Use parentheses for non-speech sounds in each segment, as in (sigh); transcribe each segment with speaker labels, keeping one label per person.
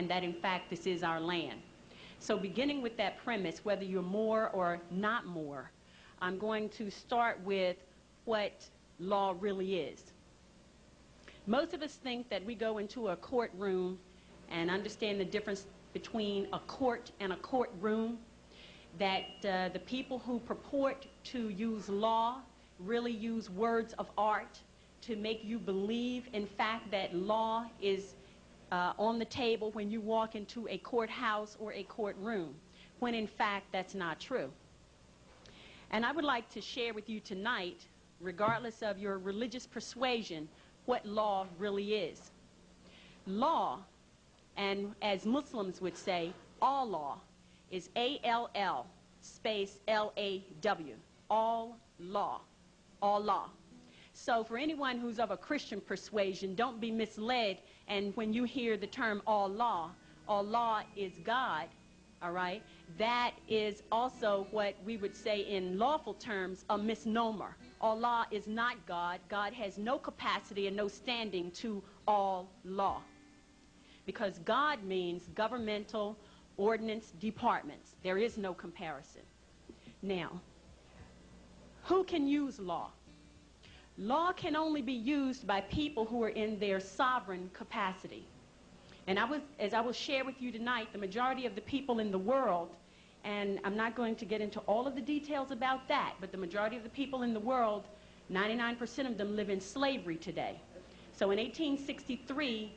Speaker 1: and that in fact this is our land. So beginning with that premise, whether you're Moor or not Moor, I'm going to start with what law really is. Most of us think that we go into a courtroom and understand the difference between a court and a courtroom, that uh, the people who purport to use law really use words of art to make you believe, in fact, that law is uh, on the table when you walk into a courthouse or a courtroom, when in fact that's not true. And I would like to share with you tonight, regardless of your religious persuasion, what law really is. Law, and as Muslims would say, all law, is A-L-L space L-A-W, all law, all law. So for anyone who's of a Christian persuasion, don't be misled. And when you hear the term all law, all law is God, all right? That is also what we would say in lawful terms a misnomer. Allah is not God. God has no capacity and no standing to all law. Because God means governmental ordinance departments. There is no comparison. Now, who can use law? Law can only be used by people who are in their sovereign capacity. And I was, as I will share with you tonight, the majority of the people in the world, and I'm not going to get into all of the details about that, but the majority of the people in the world, 99% of them live in slavery today. So in 1863,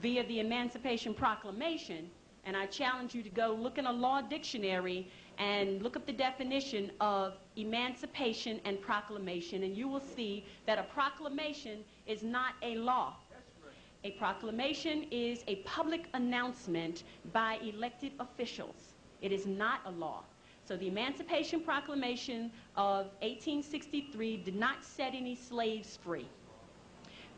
Speaker 1: via the Emancipation Proclamation, and I challenge you to go look in a law dictionary and look up the definition of emancipation and proclamation, and you will see that a proclamation is not a law. A proclamation is a public announcement by elected officials. It is not a law. So the Emancipation Proclamation of 1863 did not set any slaves free.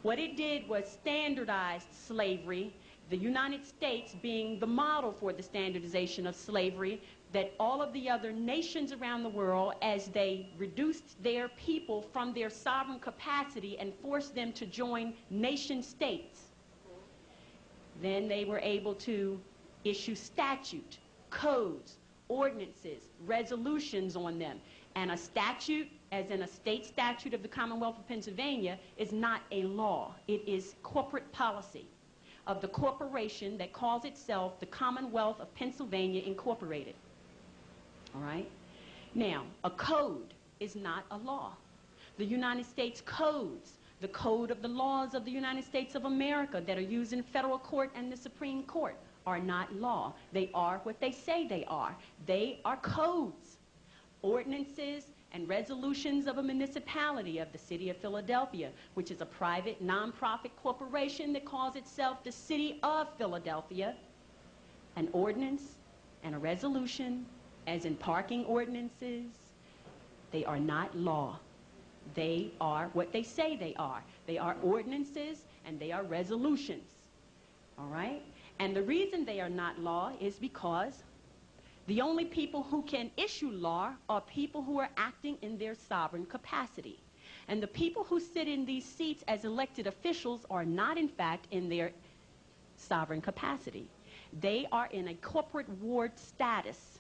Speaker 1: What it did was standardize slavery, the United States being the model for the standardization of slavery, that all of the other nations around the world, as they reduced their people from their sovereign capacity and forced them to join nation states, then they were able to issue statute, codes, ordinances, resolutions on them. And a statute, as in a state statute of the Commonwealth of Pennsylvania, is not a law. It is corporate policy of the corporation that calls itself the Commonwealth of Pennsylvania Incorporated. All right? Now, a code is not a law. The United States codes, the code of the laws of the United States of America that are used in federal court and the Supreme Court are not law. They are what they say they are. They are codes, ordinances, and resolutions of a municipality of the city of Philadelphia, which is a private nonprofit corporation that calls itself the city of Philadelphia. An ordinance and a resolution as in parking ordinances, they are not law. They are what they say they are. They are ordinances and they are resolutions. All right? And the reason they are not law is because the only people who can issue law are people who are acting in their sovereign capacity. And the people who sit in these seats as elected officials are not, in fact, in their sovereign capacity. They are in a corporate ward status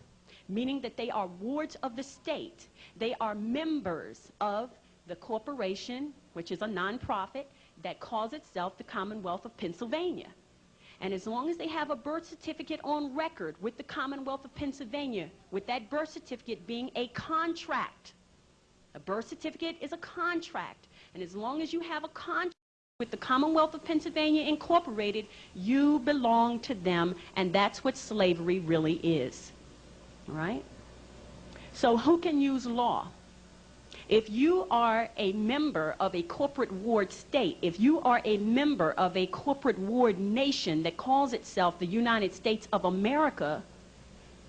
Speaker 1: meaning that they are wards of the state. They are members of the corporation, which is a nonprofit, that calls itself the Commonwealth of Pennsylvania. And as long as they have a birth certificate on record with the Commonwealth of Pennsylvania, with that birth certificate being a contract, a birth certificate is a contract. And as long as you have a contract with the Commonwealth of Pennsylvania Incorporated, you belong to them, and that's what slavery really is right? So who can use law? If you are a member of a corporate ward state, if you are a member of a corporate ward nation that calls itself the United States of America,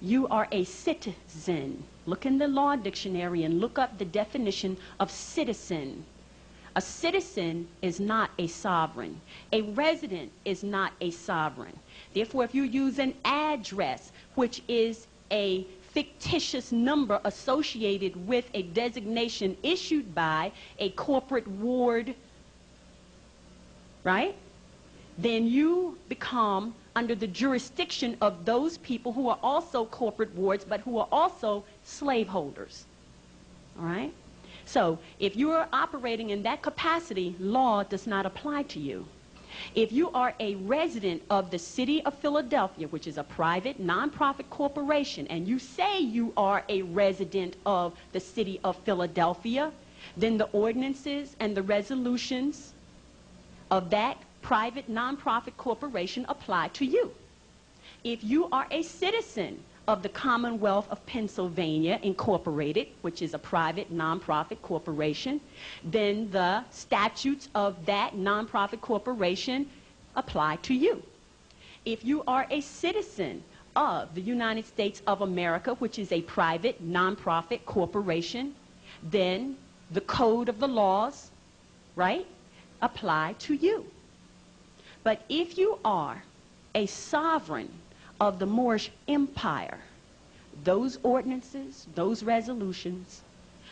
Speaker 1: you are a citizen. Look in the law dictionary and look up the definition of citizen. A citizen is not a sovereign. A resident is not a sovereign. Therefore, if you use an address, which is a fictitious number associated with a designation issued by a corporate ward, right? Then you become under the jurisdiction of those people who are also corporate wards, but who are also slaveholders. All right? So, if you are operating in that capacity, law does not apply to you. If you are a resident of the city of Philadelphia, which is a private nonprofit corporation, and you say you are a resident of the city of Philadelphia, then the ordinances and the resolutions of that private nonprofit corporation apply to you. If you are a citizen of the Commonwealth of Pennsylvania Incorporated, which is a private nonprofit corporation, then the statutes of that nonprofit corporation apply to you. If you are a citizen of the United States of America, which is a private nonprofit corporation, then the code of the laws, right, apply to you. But if you are a sovereign of the Moorish Empire, those ordinances, those resolutions,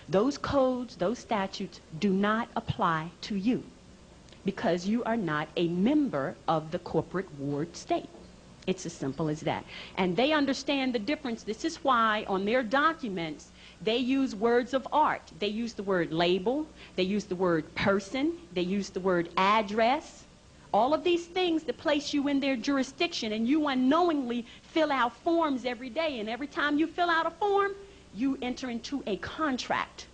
Speaker 1: those codes, those statutes do not apply to you because you are not a member of the corporate ward state. It's as simple as that. And they understand the difference. This is why on their documents, they use words of art. They use the word label, they use the word person, they use the word address, all of these things that place you in their jurisdiction and you unknowingly fill out forms every day. And every time you fill out a form you enter into a contract.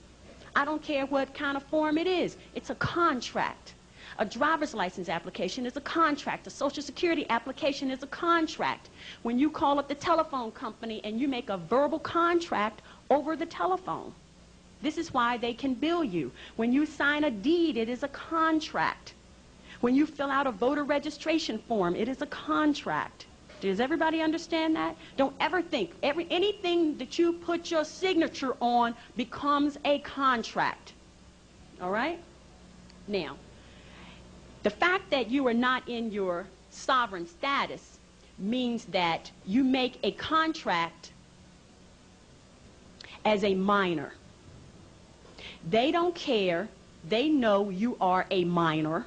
Speaker 1: I don't care what kind of form it is. It's a contract. A driver's license application is a contract. A social security application is a contract. When you call up the telephone company and you make a verbal contract over the telephone this is why they can bill you. When you sign a deed it is a contract when you fill out a voter registration form, it is a contract. Does everybody understand that? Don't ever think every, anything that you put your signature on becomes a contract. All right? Now, the fact that you are not in your sovereign status means that you make a contract as a minor. They don't care. They know you are a minor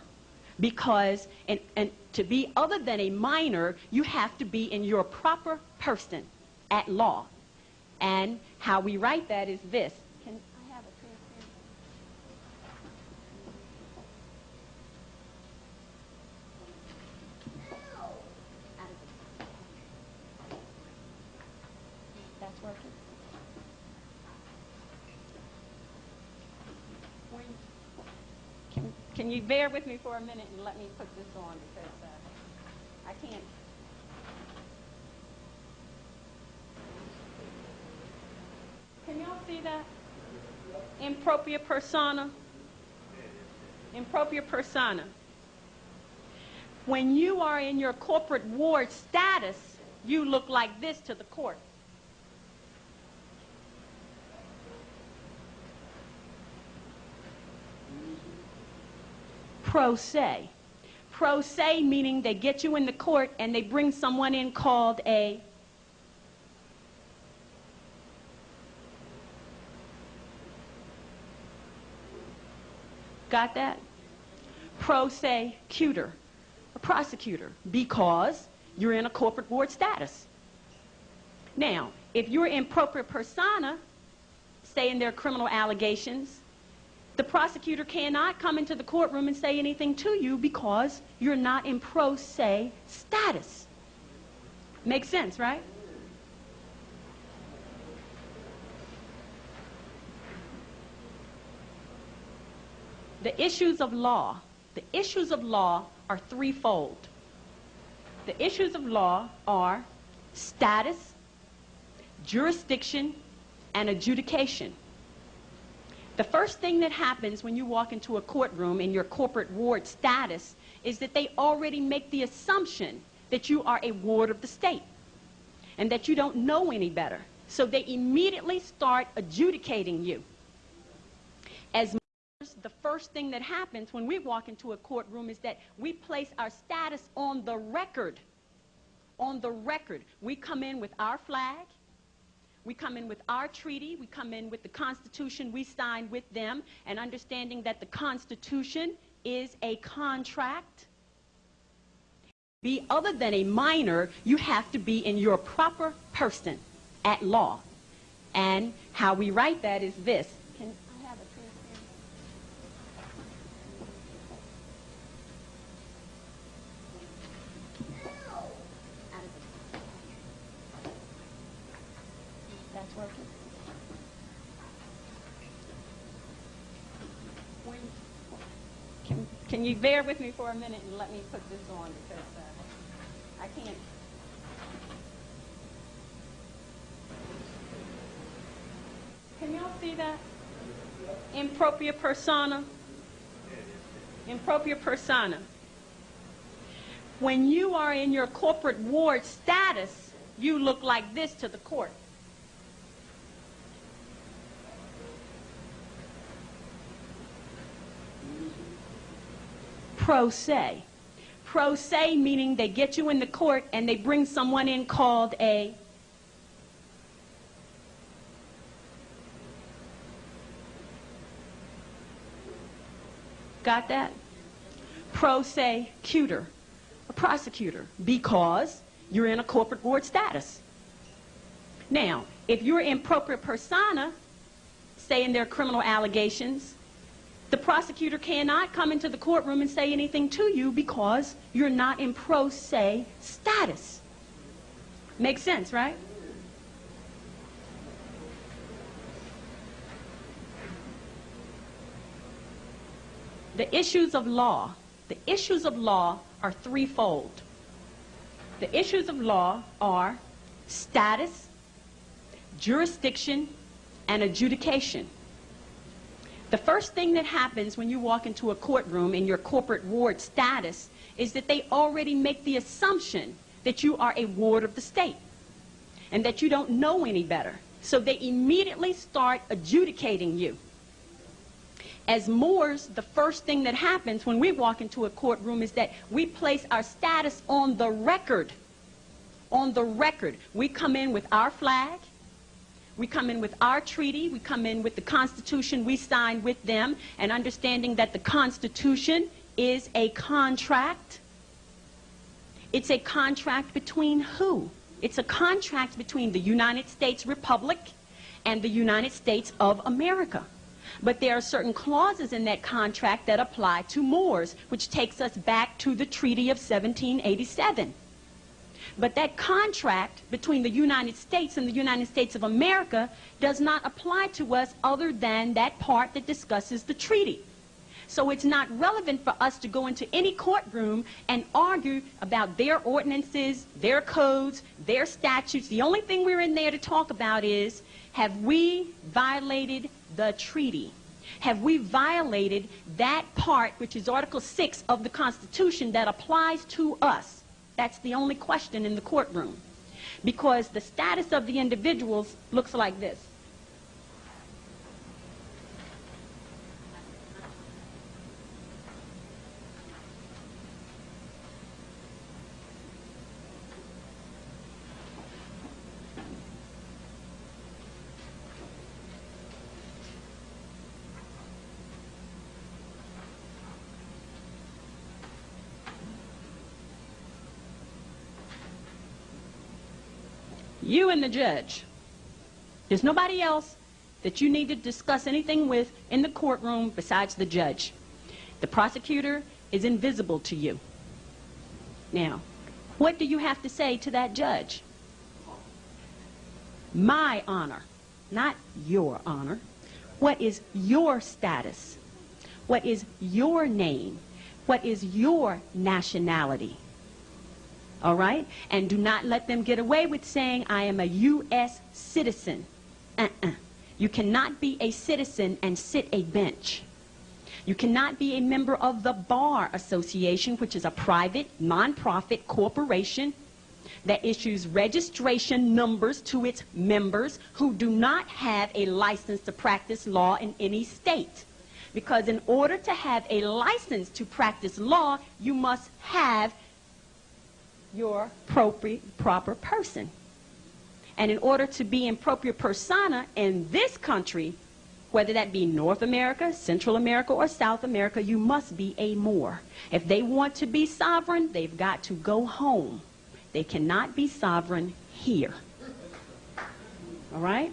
Speaker 1: because and, and to be other than a minor, you have to be in your proper person at law. And how we write that is this. Can I have a pen, That's working. When can, you bear with me for a minute and let me put this on because uh, I can't. Can y'all see that? In propria persona. In propria persona. When you are in your corporate ward status, you look like this to the court. Pro se. Pro se meaning they get you in the court and they bring someone in called a Got that? Pro se cuter, a prosecutor, because you're in a corporate board status. Now, if you're in propria persona, say in their criminal allegations, the prosecutor cannot come into the courtroom and say anything to you because you're not in pro se status. Makes sense, right? The issues of law, the issues of law are threefold. The issues of law are status, jurisdiction, and adjudication. The first thing that happens when you walk into a courtroom in your corporate ward status is that they already make the assumption that you are a ward of the state and that you don't know any better. So they immediately start adjudicating you. As the first thing that happens when we walk into a courtroom is that we place our status on the record. On the record. We come in with our flag, we come in with our treaty, we come in with the Constitution we signed with them, and understanding that the Constitution is a contract be other than a minor, you have to be in your proper person at law. And how we write that is this. Can I have a transparent? That's working. When- Can, you bear with me for a minute and let me put this on because uh, I can't. Can y'all see that? In propria persona. In propria persona. When you are in your corporate ward status, you look like this to the court. Pro se. Pro se meaning they get you in the court and they bring someone in called a Got that? Pro se cuter, a prosecutor, because you're in a corporate board status. Now, if you're in propria persona, saying there are criminal allegations, the prosecutor cannot come into the courtroom and say anything to you because you're not in pro se status. Makes sense, right? The issues of law, the issues of law are threefold. The issues of law are status, jurisdiction, and adjudication. The first thing that happens when you walk into a courtroom in your corporate ward status is that they already make the assumption that you are a ward of the state and that you don't know any better. So they immediately start adjudicating you. As Moors, the first thing that happens when we walk into a courtroom is that we place our status on the record. On the record. We come in with our flag, we come in with our treaty. We come in with the Constitution we signed with them and understanding that the Constitution is a contract. It's a contract between who? It's a contract between the United States Republic and the United States of America. But there are certain clauses in that contract that apply to Moors, which takes us back to the Treaty of 1787. But that contract between the United States and the United States of America does not apply to us other than that part that discusses the treaty. So it's not relevant for us to go into any courtroom and argue about their ordinances, their codes, their statutes. The only thing we're in there to talk about is, have we violated the treaty? Have we violated that part, which is Article 6 of the Constitution, that applies to us? That's the only question in the courtroom. Because the status of the individuals looks like this. You and the judge. There's nobody else that you need to discuss anything with in the courtroom besides the judge. The prosecutor is invisible to you. Now, what do you have to say to that judge? My honor, not your honor. What is your status? What is your name? What is your nationality? All right? And do not let them get away with saying, I am a U.S. citizen. Uh-uh. You cannot be a citizen and sit a bench. You cannot be a member of the Bar Association, which is a private, nonprofit corporation that issues registration numbers to its members who do not have a license to practice law in any state. Because in order to have a license to practice law, you must have your proper person. And in order to be in propria persona in this country, whether that be North America, Central America, or South America, you must be a Moor. If they want to be sovereign, they've got to go home. They cannot be sovereign here. All right?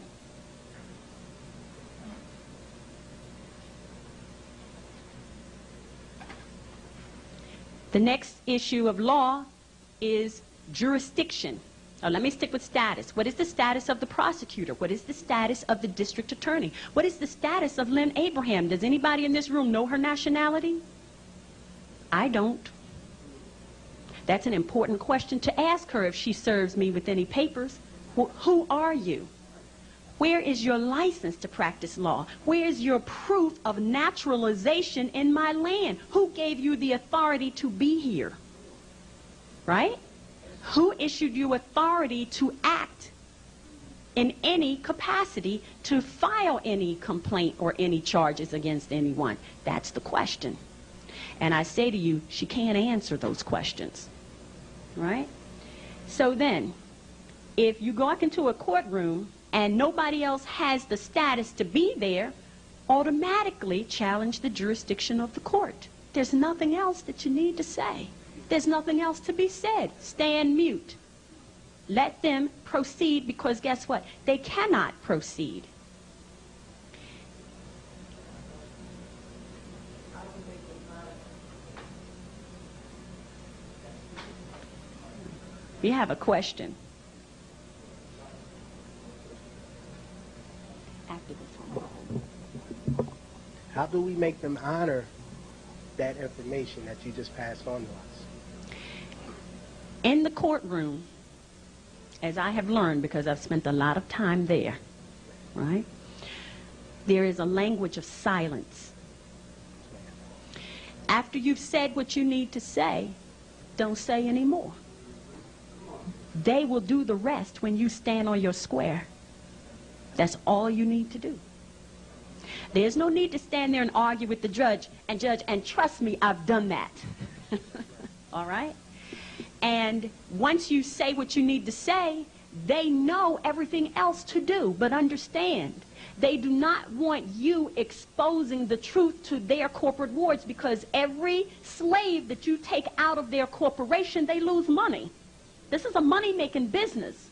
Speaker 1: The next issue of law is jurisdiction. Now, let me stick with status. What is the status of the prosecutor? What is the status of the district attorney? What is the status of Lynne Abraham? Does anybody in this room know her nationality? I don't. That's an important question to ask her if she serves me with any papers. Wh- who are you? Where is your license to practice law? Where is your proof of naturalization in my land? Who gave you the authority to be here? Right? Who issued you authority to act in any capacity to file any complaint or any charges against anyone? That's the question. And I say to you, she can't answer those questions. Right? So then, if you walk into a courtroom and nobody else has the status to be there, automatically challenge the jurisdiction of the court. There's nothing else that you need to say. There's nothing else to be said. Stand mute. Let them proceed because guess what? They cannot proceed. We have a question. After this one.
Speaker 2: How do we make them honor that information that you just passed on to us?
Speaker 1: In the courtroom, as I have learned because I've spent a lot of time there, right? There is a language of silence. After you've said what you need to say, don't say any more. They will do the rest when you stand on your square. That's all you need to do. There's no need to stand there and argue with the judge and judge, and trust me, I've done that. (laughs) all right? And once you say what you need to say, they know everything else to do. But understand, they do not want you exposing the truth to their corporate wards because every slave that you take out of their corporation, they lose money. This is a money-making business.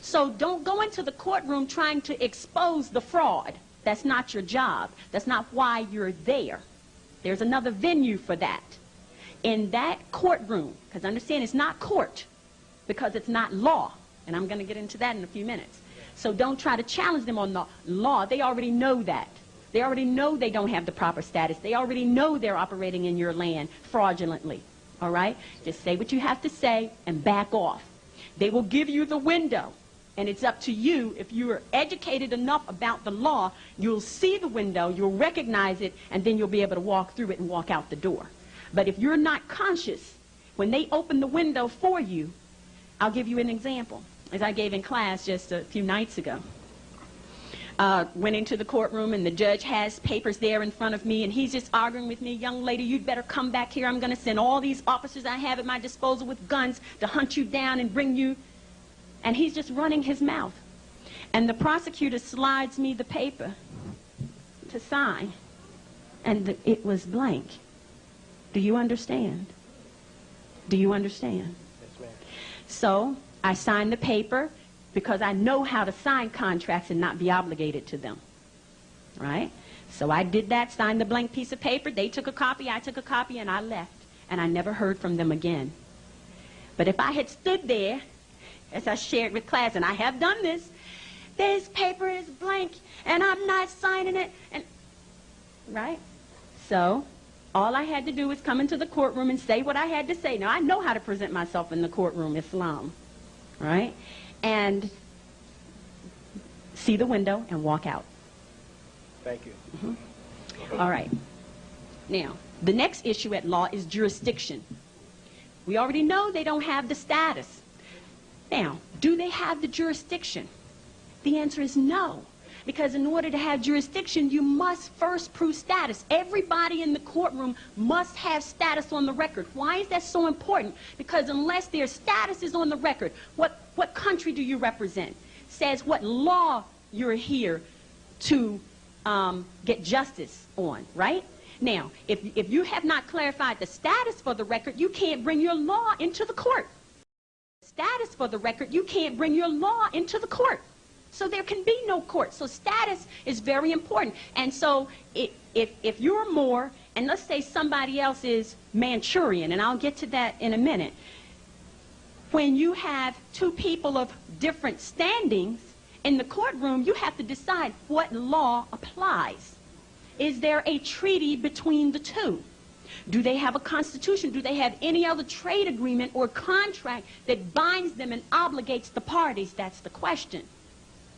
Speaker 1: So don't go into the courtroom trying to expose the fraud. That's not your job. That's not why you're there. There's another venue for that. In that courtroom, because understand it's not court, because it's not law. And I'm going to get into that in a few minutes. So don't try to challenge them on the law. They already know that. They already know they don't have the proper status. They already know they're operating in your land fraudulently. All right? Just say what you have to say and back off. They will give you the window. And it's up to you. If you're educated enough about the law, you'll see the window, you'll recognize it, and then you'll be able to walk through it and walk out the door. But if you're not conscious, when they open the window for you, I'll give you an example, as I gave in class just a few nights ago uh, went into the courtroom and the judge has papers there in front of me and he's just arguing with me, young lady, you'd better come back here. I'm going to send all these officers I have at my disposal with guns to hunt you down and bring you. And he's just running his mouth. And the prosecutor slides me the paper to sign. And the, it was blank. Do you understand? Do you understand?
Speaker 2: Yes, ma'am.
Speaker 1: So I signed the paper because I know how to sign contracts and not be obligated to them. Right? So I did that, signed the blank piece of paper. They took a copy, I took a copy, and I left. And I never heard from them again. But if I had stood there, as I shared with class, and I have done this, this paper is blank, and I'm not signing it, and right? So all I had to do was come into the courtroom and say what I had to say. Now I know how to present myself in the courtroom, Islam, right? and see the window and walk out.
Speaker 2: Thank you. Mm-hmm.
Speaker 1: All right. Now, the next issue at law is jurisdiction. We already know they don't have the status. Now, do they have the jurisdiction? The answer is no. Because in order to have jurisdiction, you must first prove status. Everybody in the courtroom must have status on the record. Why is that so important? Because unless their status is on the record, what, what country do you represent? Says what law you're here to um, get justice on, right? Now, if, if you have not clarified the status for the record, you can't bring your law into the court. Status for the record, you can't bring your law into the court. So there can be no court. So status is very important. And so if, if, if you're Moor, and let's say somebody else is Manchurian, and I'll get to that in a minute, when you have two people of different standings in the courtroom, you have to decide what law applies. Is there a treaty between the two? Do they have a constitution? Do they have any other trade agreement or contract that binds them and obligates the parties? That's the question.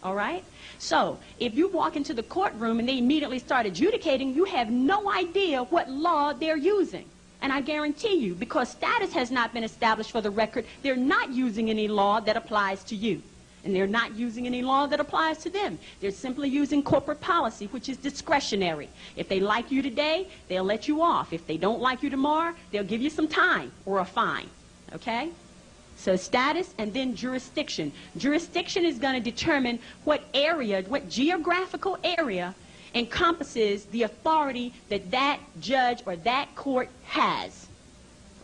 Speaker 1: All right? So, if you walk into the courtroom and they immediately start adjudicating, you have no idea what law they're using. And I guarantee you, because status has not been established for the record, they're not using any law that applies to you. And they're not using any law that applies to them. They're simply using corporate policy, which is discretionary. If they like you today, they'll let you off. If they don't like you tomorrow, they'll give you some time or a fine. Okay? So status and then jurisdiction. Jurisdiction is going to determine what area, what geographical area encompasses the authority that that judge or that court has.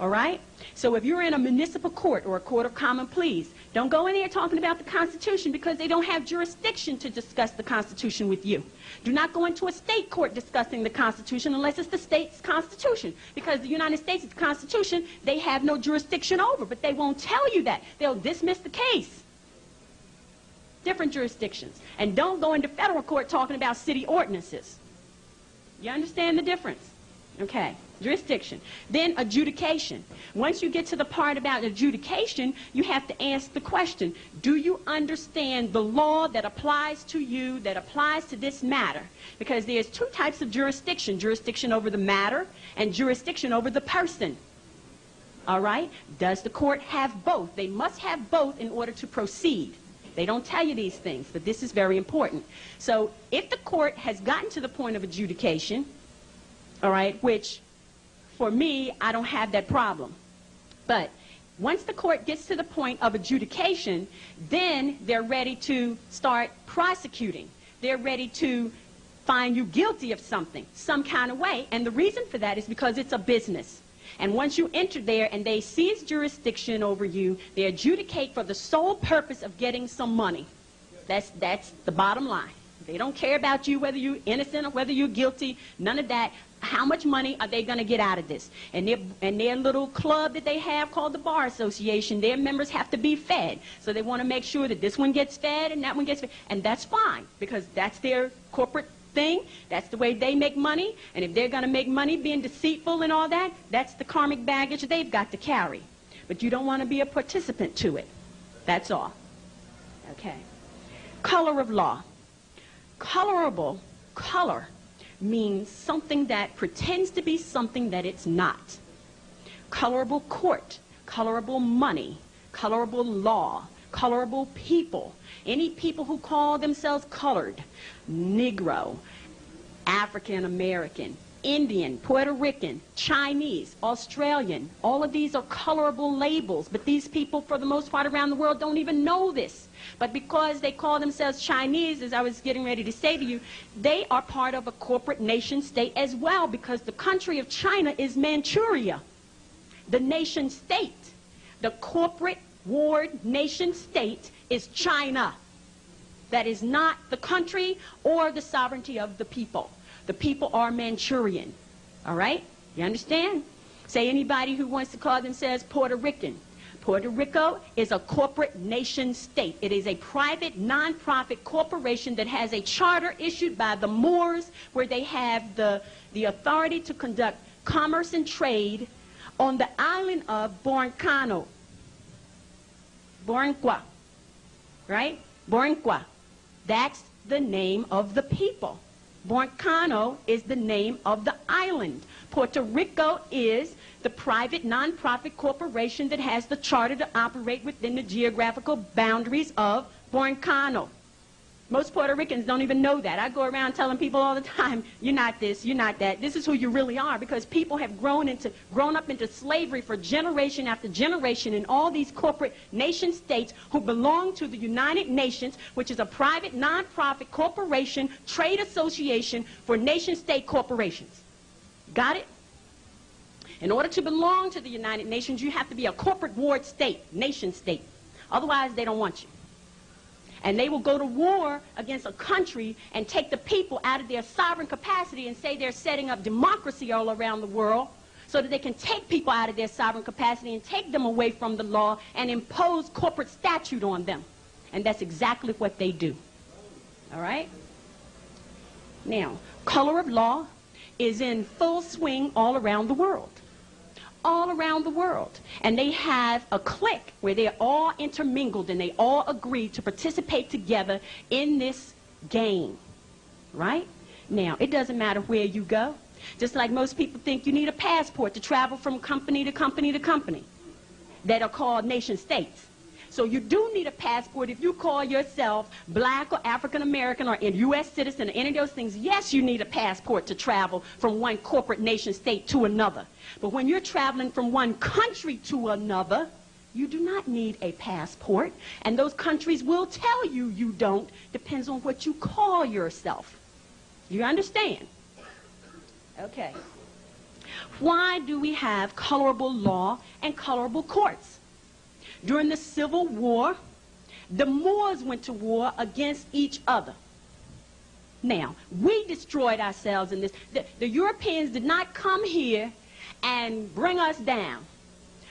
Speaker 1: All right? So if you're in a municipal court or a court of common pleas, don't go in there talking about the Constitution because they don't have jurisdiction to discuss the Constitution with you. Do not go into a state court discussing the Constitution unless it's the state's Constitution. Because the United States' Constitution, they have no jurisdiction over, but they won't tell you that. They'll dismiss the case. Different jurisdictions. And don't go into federal court talking about city ordinances. You understand the difference? Okay, jurisdiction. Then adjudication. Once you get to the part about adjudication, you have to ask the question, do you understand the law that applies to you, that applies to this matter? Because there's two types of jurisdiction, jurisdiction over the matter and jurisdiction over the person. All right? Does the court have both? They must have both in order to proceed. They don't tell you these things, but this is very important. So if the court has gotten to the point of adjudication, all right, which for me, I don't have that problem. But once the court gets to the point of adjudication, then they're ready to start prosecuting. They're ready to find you guilty of something, some kind of way. And the reason for that is because it's a business. And once you enter there and they seize jurisdiction over you, they adjudicate for the sole purpose of getting some money. That's, that's the bottom line. They don't care about you, whether you're innocent or whether you're guilty, none of that. How much money are they going to get out of this? And their, and their little club that they have called the Bar Association, their members have to be fed. So they want to make sure that this one gets fed and that one gets fed. And that's fine, because that's their corporate thing. That's the way they make money. And if they're going to make money being deceitful and all that, that's the karmic baggage they've got to carry. But you don't want to be a participant to it. That's all. Okay. Color of law. Colorable, color, means something that pretends to be something that it's not. Colorable court, colorable money, colorable law, colorable people. Any people who call themselves colored, Negro, African American, Indian, Puerto Rican, Chinese, Australian, all of these are colorable labels, but these people, for the most part around the world, don't even know this. But because they call themselves Chinese, as I was getting ready to say to you, they are part of a corporate nation state as well, because the country of China is Manchuria. The nation state, the corporate ward nation state is China. That is not the country or the sovereignty of the people. The people are Manchurian. All right? You understand? Say anybody who wants to call themselves Puerto Rican. Puerto Rico is a corporate nation state. It is a private, non-profit corporation that has a charter issued by the Moors where they have the, the authority to conduct commerce and trade on the island of Borincano. Borinqua. Right? Borinqua. That's the name of the people. Borincano is the name of the island. Puerto Rico is the private nonprofit corporation that has the charter to operate within the geographical boundaries of Borincano. Most Puerto Ricans don't even know that. I go around telling people all the time, (laughs) you're not this, you're not that. This is who you really are because people have grown into grown up into slavery for generation after generation in all these corporate nation states who belong to the United Nations, which is a private non-profit corporation trade association for nation state corporations. Got it? In order to belong to the United Nations, you have to be a corporate ward state, nation state. Otherwise, they don't want you. And they will go to war against a country and take the people out of their sovereign capacity and say they're setting up democracy all around the world so that they can take people out of their sovereign capacity and take them away from the law and impose corporate statute on them. And that's exactly what they do. All right? Now, color of law is in full swing all around the world all around the world. And they have a clique where they're all intermingled and they all agree to participate together in this game. Right? Now, it doesn't matter where you go. Just like most people think you need a passport to travel from company to company to company that are called nation states. So you do need a passport if you call yourself black or African American or a U.S. citizen or any of those things. Yes, you need a passport to travel from one corporate nation state to another. But when you're traveling from one country to another, you do not need a passport. And those countries will tell you you don't. Depends on what you call yourself. You understand? Okay. Why do we have colorable law and colorable courts? During the Civil War, the Moors went to war against each other. Now, we destroyed ourselves in this. The, the, Europeans did not come here and bring us down.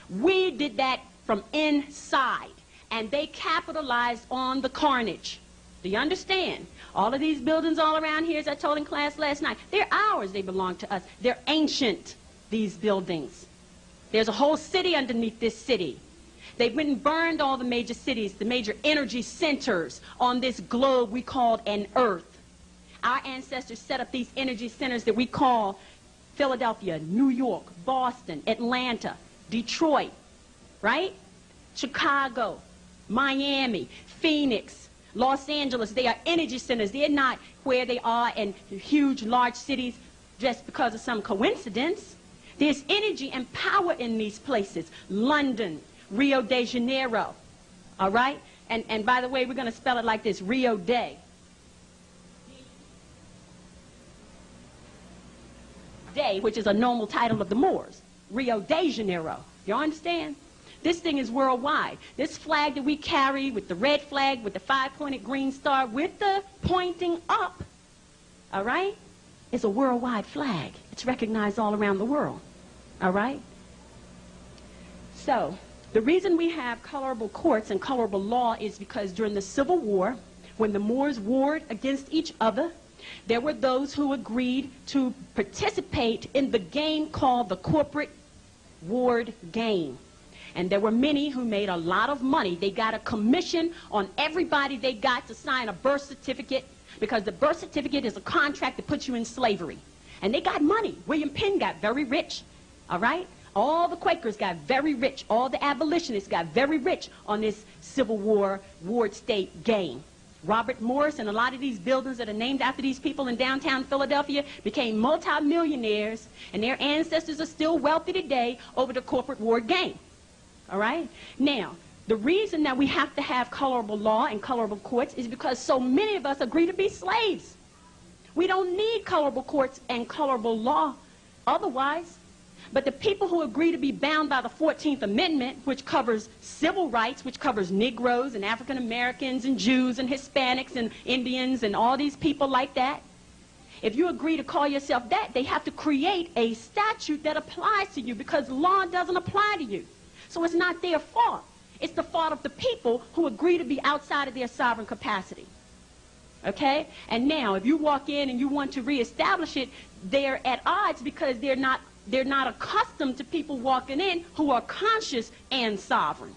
Speaker 1: We did that from inside, and they capitalized on the carnage. Do you understand? All of these buildings all around here, as I told in class last night, they're ours. They belong to us. They're ancient, these buildings. There's a whole city underneath this city. They went and burned all the major cities, the major energy centers on this globe we called an earth. Our ancestors set up these energy centers that we call Philadelphia, New York, Boston, Atlanta, Detroit, right? Chicago, Miami, Phoenix, Los Angeles. They are energy centers. They're not where they are in huge, large cities just because of some coincidence. There's energy and power in these places. London, Rio de Janeiro. All right? And, and by the way, we're going to spell it like this, Rio de. De, which is a normal title of the Moors. Rio de Janeiro. You understand? This thing is worldwide. This flag that we carry with the red flag, with the five-pointed green star, with the pointing up, all right, is a worldwide flag. It's recognized all around the world. All right? So, the reason we have colorable courts and colorable law is because during the Civil War, when the Moors warred against each other, there were those who agreed to participate in the game called the corporate ward game. And there were many who made a lot of money. They got a commission on everybody they got to sign a birth certificate because the birth certificate is a contract that puts you in slavery. And they got money. William Penn got very rich, all right? All the Quakers got very rich. All the abolitionists got very rich on this Civil War ward state game. Robert Morris and a lot of these buildings that are named after these people in downtown Philadelphia became multimillionaires, and their ancestors are still wealthy today over the corporate ward game. All right? Now, the reason that we have to have colorable law and colorable courts is because so many of us agree to be slaves. We don't need colorable courts and colorable law. Otherwise, but the people who agree to be bound by the 14th Amendment, which covers civil rights, which covers Negroes and African Americans and Jews and Hispanics and Indians and all these people like that, if you agree to call yourself that, they have to create a statute that applies to you because law doesn't apply to you. So it's not their fault. It's the fault of the people who agree to be outside of their sovereign capacity. Okay? And now, if you walk in and you want to reestablish it, they're at odds because they're not they're not accustomed to people walking in who are conscious and sovereign.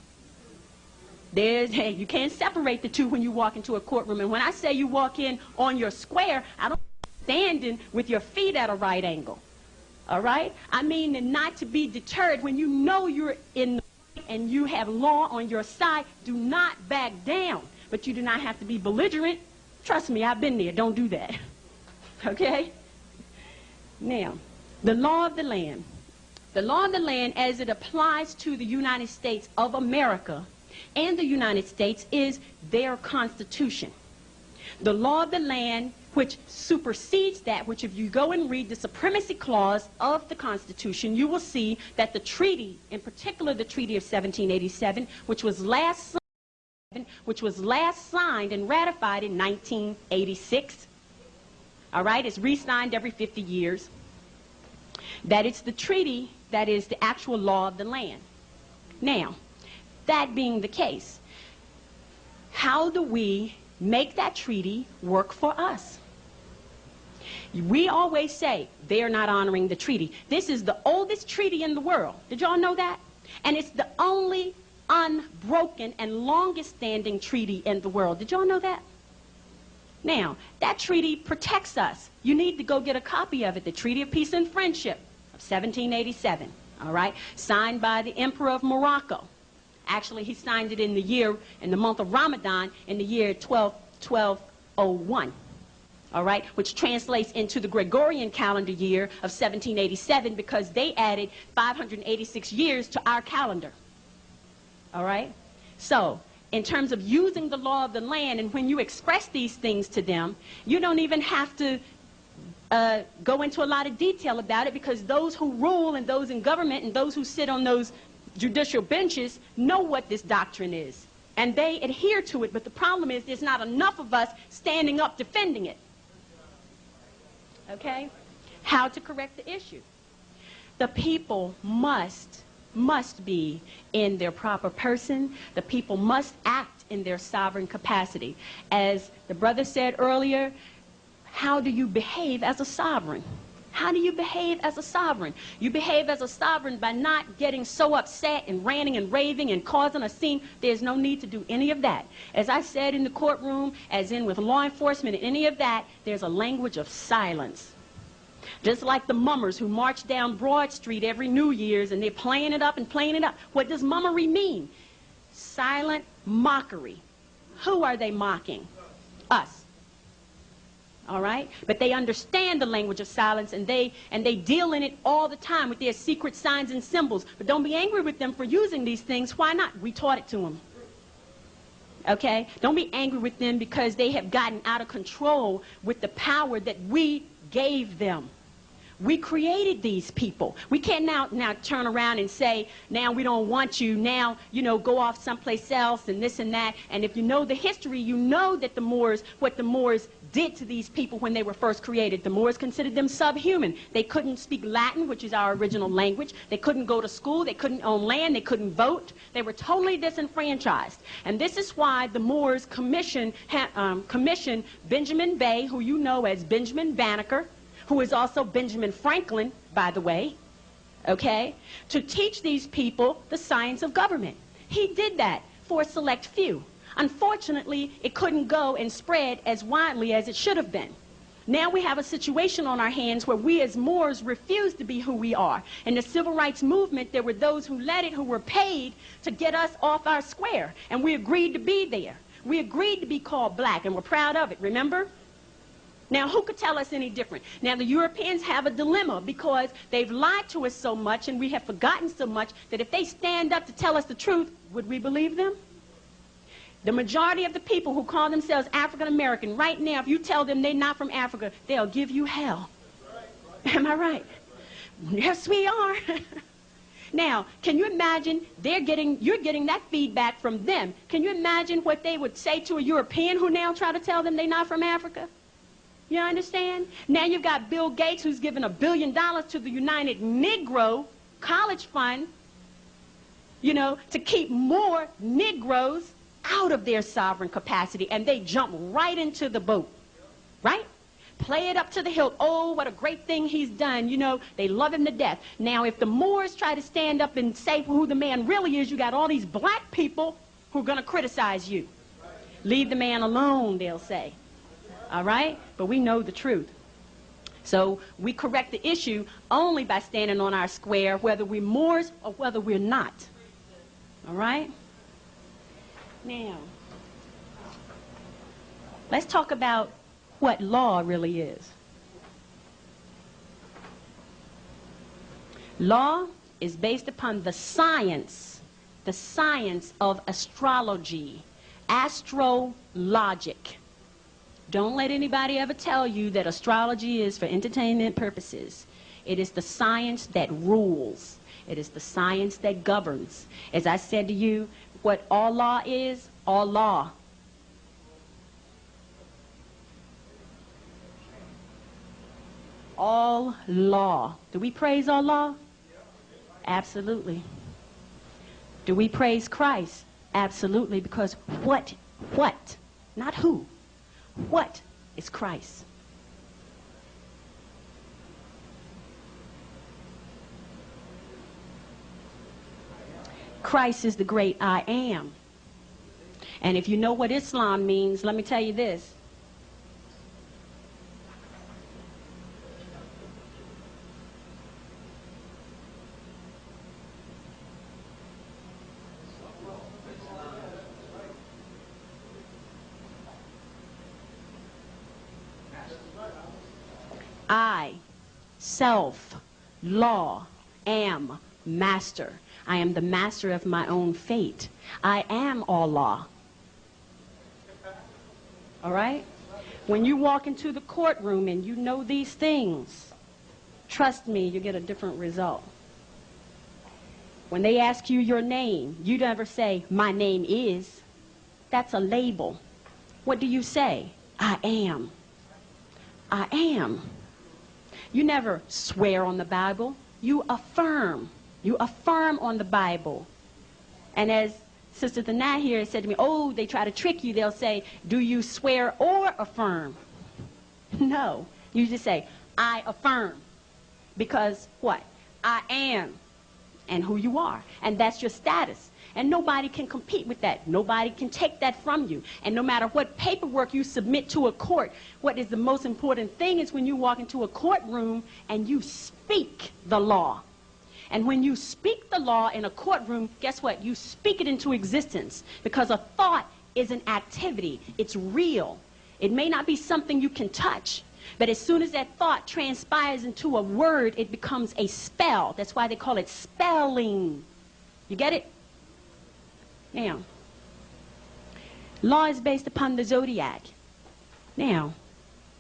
Speaker 1: There's, hey, you can't separate the two when you walk into a courtroom. And when I say you walk in on your square, I don't standing with your feet at a right angle. All right? I mean not to be deterred when you know you're in the and you have law on your side, do not back down. But you do not have to be belligerent. Trust me, I've been there. Don't do that. (laughs) Okay? Now, the law of the land. The law of the land as it applies to the United States of America and the United States is their constitution. The law of the land which supersedes that, which if you go and read the supremacy clause of the Constitution, you will see that the treaty, in particular the Treaty of 1787, which was last which was last signed and ratified in 1986, all right, it's re-signed every 50 years, that it's the treaty that is the actual law of the land. Now, that being the case, how do we make that treaty work for us? We always say they're not honoring the treaty. This is the oldest treaty in the world. Did y'all know that? And it's the only unbroken and longest standing treaty in the world. Did y'all know that? Now, that treaty protects us. You need to go get a copy of it, the Treaty of Peace and Friendship of 1787, all right? Signed by the Emperor of Morocco. Actually, he signed it in the year, in the month of Ramadan, in the year 12, 1201 all right, which translates into the Gregorian calendar year of 1787 because they added 586 years to our calendar. All right? So, in terms of using the law of the land, and when you express these things to them, you don't even have to uh, go into a lot of detail about it because those who rule and those in government and those who sit on those judicial benches know what this doctrine is. And they adhere to it, but the problem is there's not enough of us standing up defending it okay? How to correct the issue. The people must, must be in their proper person. The people must act in their sovereign capacity. As the brother said earlier, how do you behave as a sovereign? How do you behave as a sovereign? You behave as a sovereign by not getting so upset and ranting and raving and causing a scene. There's no need to do any of that. As I said in the courtroom, as in with law enforcement and any of that, there's a language of silence. Just like the mummers who march down Broad Street every New Year's and they're playing it up and playing it up. What does mummery mean? Silent mockery. Who are they mocking? Us all right? But they understand the language of silence and they, and they deal in it all the time with their secret signs and symbols. But don't be angry with them for using these things. Why not? We taught it to them. Okay? Don't be angry with them because they have gotten out of control with the power that we gave them. We created these people. We can't now, now turn around and say, now we don't want you, now, you know, go off someplace else and this and that. And if you know the history, you know that the Moors, what the Moors did to these people when they were first created. The Moors considered them subhuman. They couldn't speak Latin, which is our original language. They couldn't go to school. They couldn't own land. They couldn't vote. They were totally disenfranchised. And this is why the Moors commissioned, um, commissioned Benjamin Bey, who you know as Benjamin Banneker, who is also Benjamin Franklin, by the way, okay, to teach these people the science of government. He did that for a select few. Unfortunately, it couldn't go and spread as widely as it should have been. Now we have a situation on our hands where we as Moors refuse to be who we are. In the civil rights movement, there were those who led it who were paid to get us off our square, and we agreed to be there. We agreed to be called black, and we're proud of it, remember? Now, who could tell us any different? Now, the Europeans have a dilemma because they've lied to us so much and we have forgotten so much that if they stand up to tell us the truth, would we believe them? The majority of the people who call themselves African American, right now, if you tell them they're not from Africa, they'll give you hell. Am I right? Yes, we are. (laughs) now, can you imagine they're getting, you're getting that feedback from them. Can you imagine what they would say to a European who now try to tell them they're not from Africa? You understand? Now you've got Bill Gates who's given a billion dollars to the United Negro College Fund, you know, to keep more Negroes out of their sovereign capacity, and they jump right into the boat, right? Play it up to the hilt. Oh, what a great thing he's done. You know, they love him to death. Now, if the Moors try to stand up and say who the man really is, you got all these black people who are going to criticize you. Leave the man alone, they'll say. All right? But we know the truth. So we correct the issue only by standing on our square, whether we're Moors or whether we're not. All right? Now, Let's talk about what law really is. Law is based upon the science, the science of astrology, astrologic. Don't let anybody ever tell you that astrology is for entertainment purposes. It is the science that rules. It is the science that governs. As I said to you, what all law is, all law. All law. Do we praise all law? Absolutely. Do we praise Christ? Absolutely, because what, what, not who, what is Christ? Christ is the great I am. And if you know what Islam means, let me tell you this. I, self, law, am master. I am the master of my own fate. I am all law. All right? When you walk into the courtroom and you know these things, trust me, you get a different result. When they ask you your name, you never say, my name is. That's a label. What do you say? I am. I am. You never swear on the Bible. You affirm. You affirm on the Bible. And as Sister Thanai here said to me, oh, they try to trick you. They'll say, do you swear or affirm? (laughs) No. You just say, I affirm. Because what? I am and who you are. And that's your status. And nobody can compete with that. Nobody can take that from you. And no matter what paperwork you submit to a court, what is the most important thing is when you walk into a courtroom and you speak the law. And when you speak the law in a courtroom, guess what? You speak it into existence because a thought is an activity. It's real. It may not be something you can touch, but as soon as that thought transpires into a word, it becomes a spell. That's why they call it spelling. You get it? Now, law is based upon the zodiac. Now,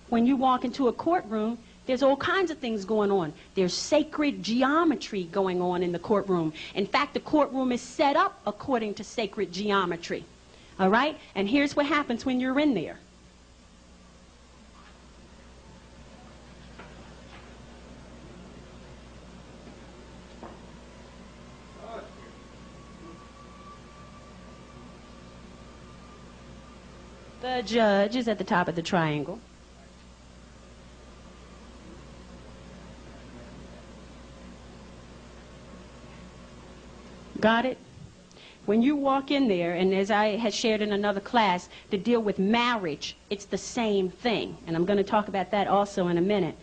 Speaker 1: when you walk into a courtroom, there's all kinds of things going on. There's sacred geometry going on in the courtroom. In fact, the courtroom is set up according to sacred geometry. All right? And here's what happens when you're in there. The judge is at the top of the triangle. Got it? When you walk in there, and as I had shared in another class, to deal with marriage, it's the same thing. And I'm going to talk about that also in a minute.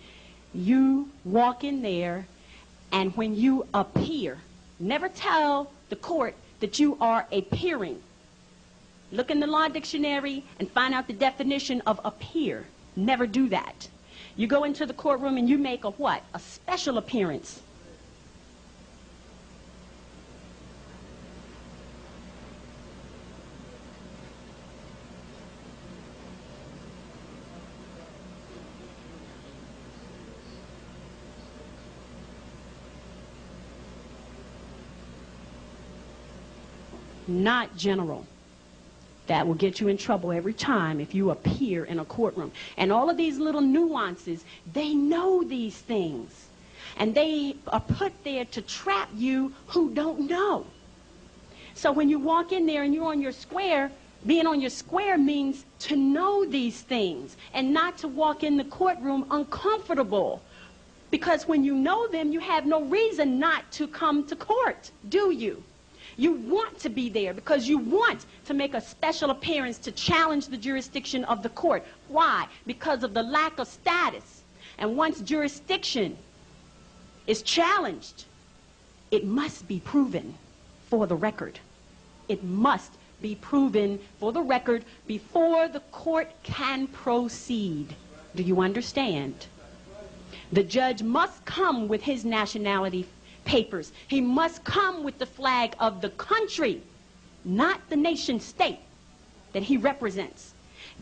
Speaker 1: You walk in there, and when you appear, never tell the court that you are appearing. Look in the law dictionary and find out the definition of appear. Never do that. You go into the courtroom and you make a what? A special appearance. Not general that will get you in trouble every time if you appear in a courtroom. And all of these little nuances, they know these things. And they are put there to trap you who don't know. So when you walk in there and you're on your square, being on your square means to know these things and not to walk in the courtroom uncomfortable. Because when you know them, you have no reason not to come to court, do you? You want to be there because you want to make a special appearance to challenge the jurisdiction of the court. Why? Because of the lack of status. And once jurisdiction is challenged, it must be proven for the record. It must be proven for the record before the court can proceed. Do you understand? The judge must come with his nationality papers. He must come with the flag of the country, not the nation state that he represents.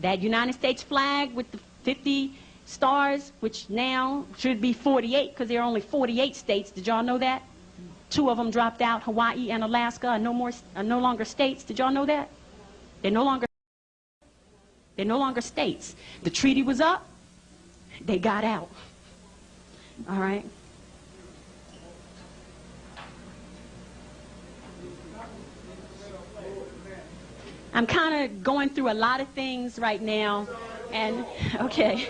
Speaker 1: That United States flag with the 50 stars, which now should be 48 because there are only 48 states. Did y'all know that? Two of them dropped out, Hawaii and Alaska are no, more, are no longer states. Did y'all know that? They're no longer they're no longer states. The treaty was up. They got out. All right? I'm kind of going through a lot of things right now. And, okay.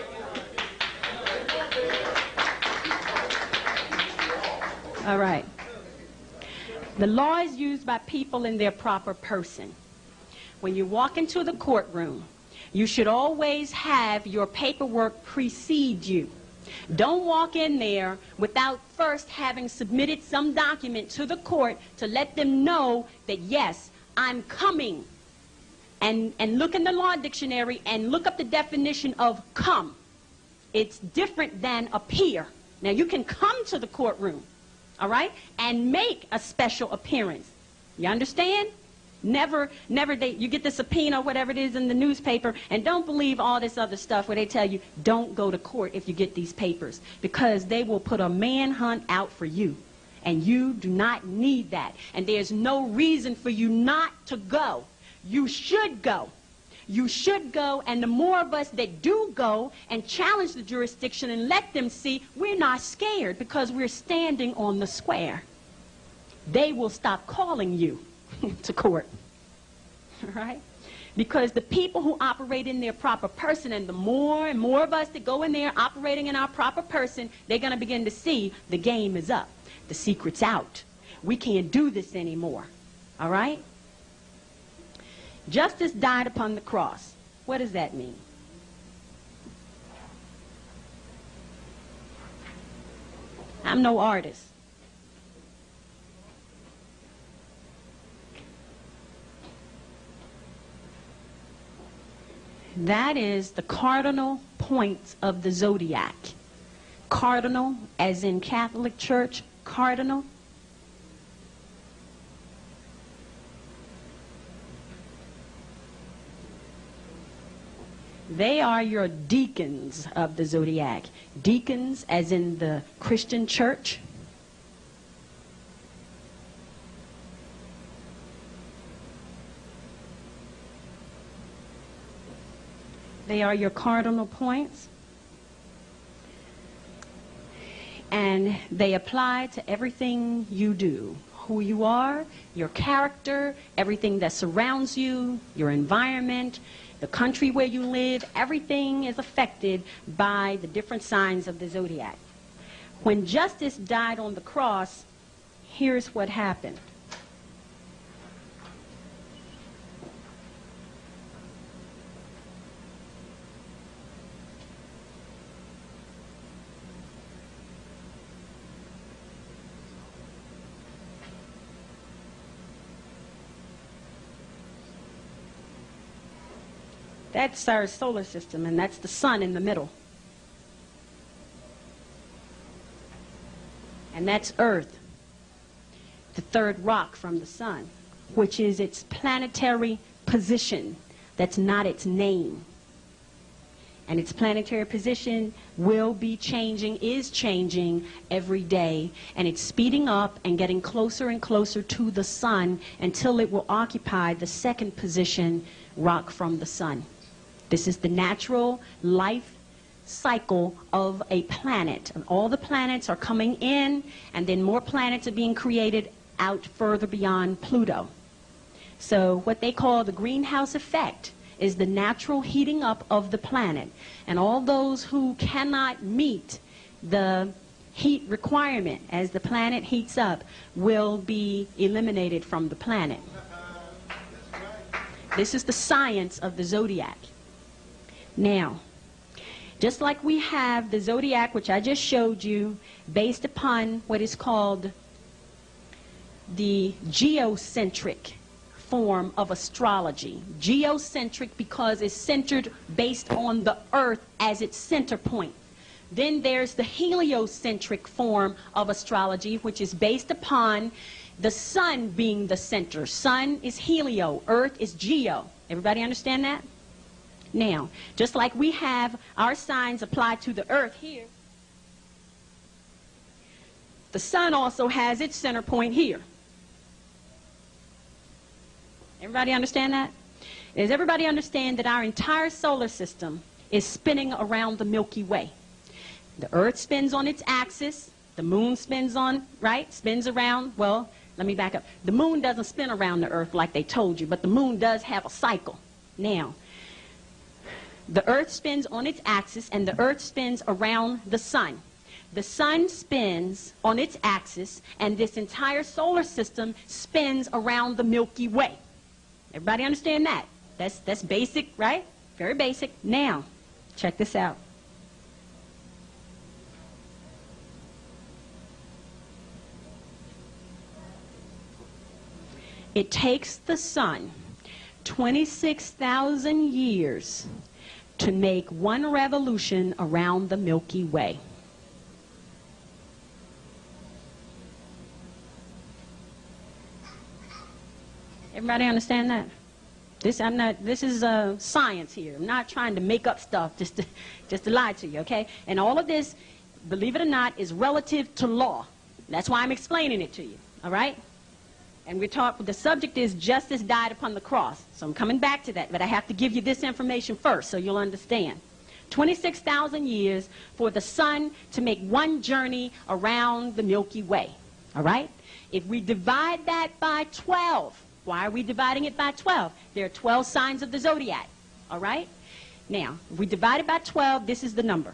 Speaker 1: All right. The law is used by people in their proper person. When you walk into the courtroom, you should always have your paperwork precede you. Don't walk in there without first having submitted some document to the court to let them know that, yes, I'm coming. And, and look in the law dictionary and look up the definition of come. It's different than appear. Now, you can come to the courtroom, all right, and make a special appearance. You understand? Never, never, they, you get the subpoena, whatever it is in the newspaper, and don't believe all this other stuff where they tell you, don't go to court if you get these papers, because they will put a manhunt out for you. And you do not need that. And there's no reason for you not to go. You should go. You should go, and the more of us that do go and challenge the jurisdiction and let them see we're not scared because we're standing on the square, they will stop calling you (laughs) to court. (laughs) Right? Because the people who operate in their proper person, and the more and more of us that go in there operating in our proper person, they're going to begin to see the game is up. The secret's out. We can't do this anymore. All right? Justice died upon the cross. What does that mean? I'm no artist. That is the cardinal points of the zodiac. Cardinal, as in Catholic Church, cardinal. They are your deacons of the zodiac. Deacons, as in the Christian church. They are your cardinal points. And they apply to everything you do. Who you are, your character, everything that surrounds you, your environment, the country where you live, everything is affected by the different signs of the zodiac. When justice died on the cross, here's what happened. That's our solar system, and that's the sun in the middle. And that's Earth, the third rock from the sun, which is its planetary position. That's not its name. And its planetary position will be changing, is changing every day. And it's speeding up and getting closer and closer to the sun until it will occupy the second position, rock from the sun. This is the natural life cycle of a planet. And all the planets are coming in, and then more planets are being created out further beyond Pluto. So what they call the greenhouse effect is the natural heating up of the planet. And all those who cannot meet the heat requirement as the planet heats up will be eliminated from the planet. This is the science of the zodiac. Now, just like we have the zodiac, which I just showed you, based upon what is called the geocentric form of astrology. Geocentric because it's centered based on the earth as its center point. Then there's the heliocentric form of astrology, which is based upon the sun being the center. Sun is helio, earth is geo. Everybody understand that? Now, just like we have our signs applied to the earth here, the sun also has its center point here. Everybody understand that? Does everybody understand that our entire solar system is spinning around the Milky Way? The earth spins on its axis, the moon spins on, right? Spins around, well, let me back up. The moon doesn't spin around the earth like they told you, but the moon does have a cycle. Now, the earth spins on its axis and the earth spins around the sun. The sun spins on its axis and this entire solar system spins around the Milky Way. Everybody understand that? That's, that's basic, right? Very basic. Now, check this out. It takes the sun 26,000 years to make one revolution around the Milky Way. Everybody understand that? This I'm not. This is uh, science here. I'm not trying to make up stuff just to, (laughs) just to lie to you, okay? And all of this, believe it or not, is relative to law. That's why I'm explaining it to you. All right? And we talk. The subject is justice died upon the cross. So I'm coming back to that, but I have to give you this information first so you'll understand. 26,000 years for the sun to make one journey around the Milky Way. All right? If we divide that by 12, why are we dividing it by 12? There are 12 signs of the zodiac. All right? Now, if we divide it by 12, this is the number.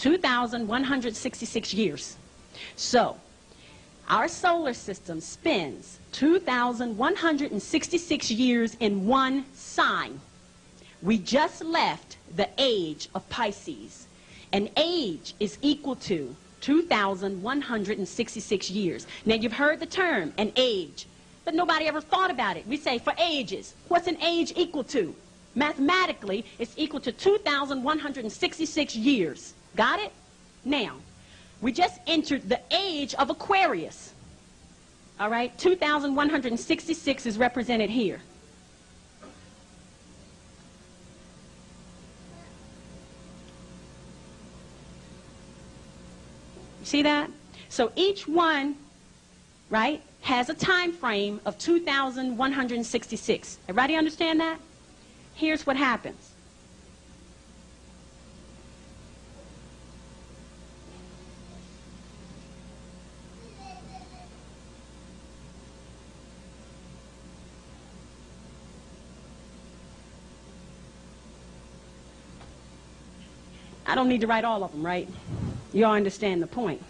Speaker 1: Two thousand one hundred sixty-six years. So, our solar system spins 2,166 years in one sign. We just left the age of Pisces. An age is equal to 2,166 years. Now, you've heard the term, an age, but nobody ever thought about it. We say for ages. What's an age equal to? Mathematically, it's equal to 2,166 years. Got it? Now, we just entered the age of Aquarius. All right? 2,166 is represented here. See that? So each one, right, has a time frame of 2,166. Everybody understand that? Here's what happens. I don't need to write all of them, right? You all understand the point.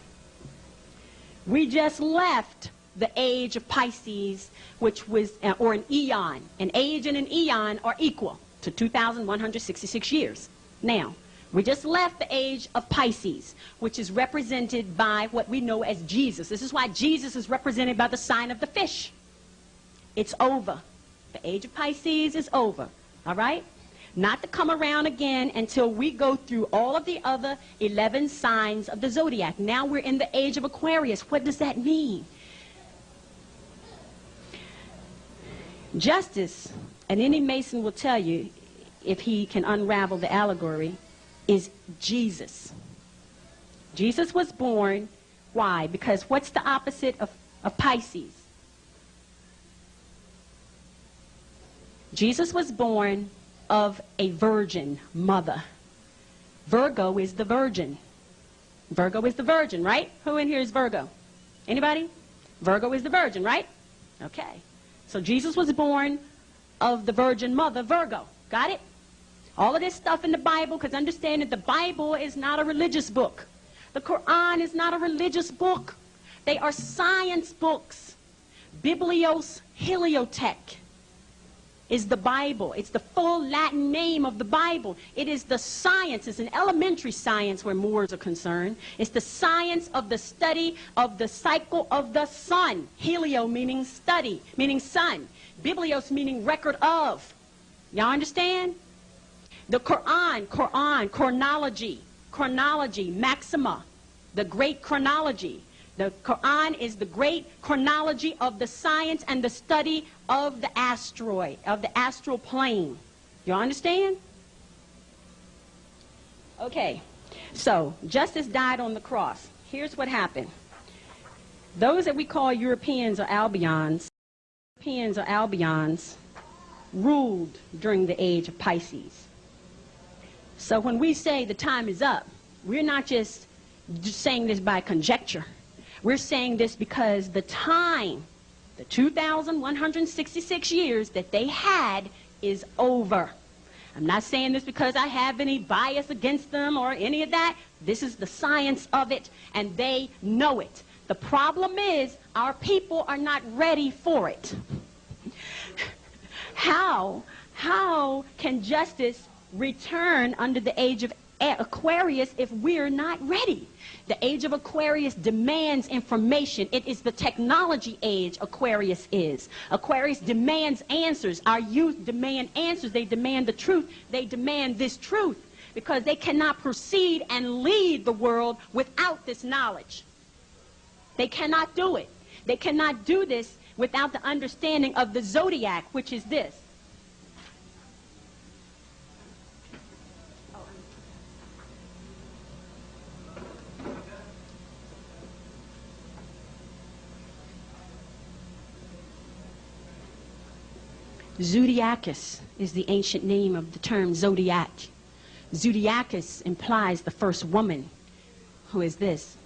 Speaker 1: We just left the age of Pisces, which was, uh, or an eon. An age and an eon are equal to 2,166 years. Now, we just left the age of Pisces, which is represented by what we know as Jesus. This is why Jesus is represented by the sign of the fish. It's over. The age of Pisces is over. All right? Not to come around again until we go through all of the other 11 signs of the zodiac. Now we're in the age of Aquarius. What does that mean? Justice, and any Mason will tell you, if he can unravel the allegory, is Jesus. Jesus was born. Why? Because what's the opposite of, of Pisces? Jesus was born of a virgin mother. Virgo is the virgin. Virgo is the virgin, right? Who in here is Virgo? Anybody? Virgo is the virgin, right? Okay. So Jesus was born of the virgin mother, Virgo. Got it? All of this stuff in the Bible, because understand that the Bible is not a religious book. The Quran is not a religious book. They are science books. Biblios Heliotech. Is the Bible. It's the full Latin name of the Bible. It is the science, it's an elementary science where Moors are concerned. It's the science of the study of the cycle of the sun. Helio meaning study, meaning sun. Biblios meaning record of. Y'all understand? The Quran, Quran, chronology, chronology, maxima, the great chronology. The Quran is the great chronology of the science and the study of the asteroid, of the astral plane. You understand? Okay, so justice died on the cross. Here's what happened. Those that we call Europeans or Albions, Europeans or Albions, ruled during the age of Pisces. So when we say the time is up, we're not just, saying this by conjecture. We're saying this because the time, the 2,166 years that they had is over. I'm not saying this because I have any bias against them or any of that. This is the science of it, and they know it. The problem is our people are not ready for it. how, how can justice return under the age of Aquarius if we're not ready? The age of Aquarius demands information. It is the technology age Aquarius is. Aquarius demands answers. Our youth demand answers. They demand the truth. They demand this truth because they cannot proceed and lead the world without this knowledge. They cannot do it. They cannot do this without the understanding of the zodiac, which is this. Zodiacus is the ancient name of the term zodiac. Zodiacus implies the first woman, who is this.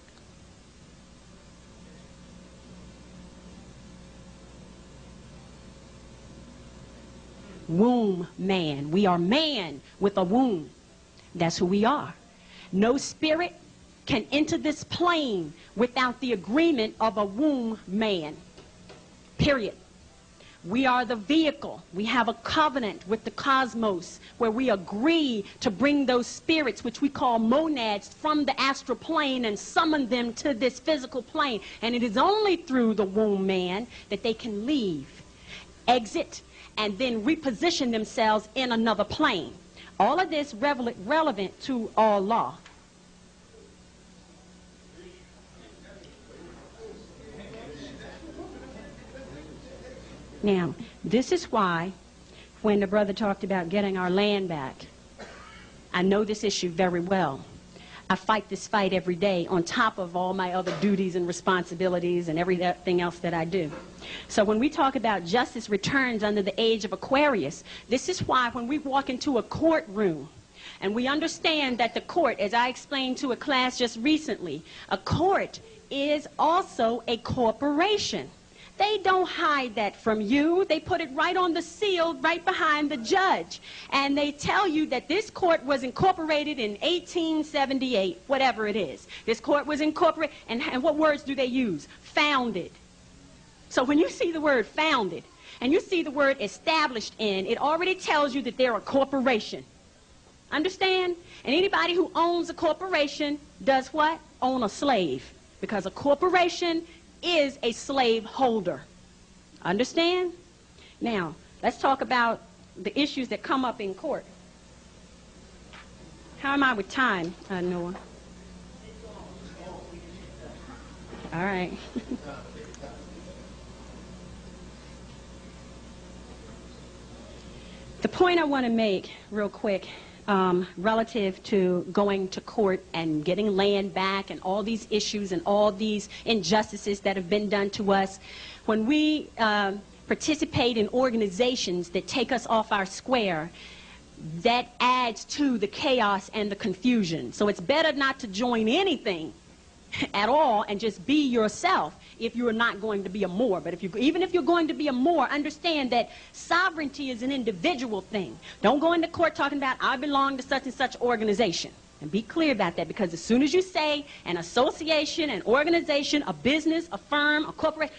Speaker 1: Womb man. We are man with a womb. That's who we are. No spirit can enter this plane without the agreement of a womb man. Period. We are the vehicle. We have a covenant with the cosmos where we agree to bring those spirits, which we call monads, from the astral plane and summon them to this physical plane. And it is only through the womb man that they can leave, exit, and then reposition themselves in another plane. All of this relevant to all law. Now, this is why when the brother talked about getting our land back, I know this issue very well. I fight this fight every day on top of all my other duties and responsibilities and everything else that I do. So when we talk about justice returns under the age of Aquarius, this is why when we walk into a courtroom and we understand that the court, as I explained to a class just recently, a court is also a corporation. They don't hide that from you. They put it right on the seal, right behind the judge. And they tell you that this court was incorporated in 1878, whatever it is. This court was incorporated, and, and what words do they use? Founded. So when you see the word founded, and you see the word established in, it already tells you that they're a corporation. Understand? And anybody who owns a corporation does what? Own a slave. Because a corporation is a slave holder. Understand? Now, let's talk about the issues that come up in court. How am I with time, uh, Noah? All right. (laughs) the point I want to make real quick um, relative to going to court and getting land back and all these issues and all these injustices that have been done to us. When we um, participate in organizations that take us off our square, that adds to the chaos and the confusion. So it's better not to join anything (laughs) at all and just be yourself if you're not going to be a Moor. But if you, even if you're going to be a Moor, understand that sovereignty is an individual thing. Don't go into court talking about, I belong to such and such organization. And be clear about that because as soon as you say an association, an organization, a business, a firm, a corporation,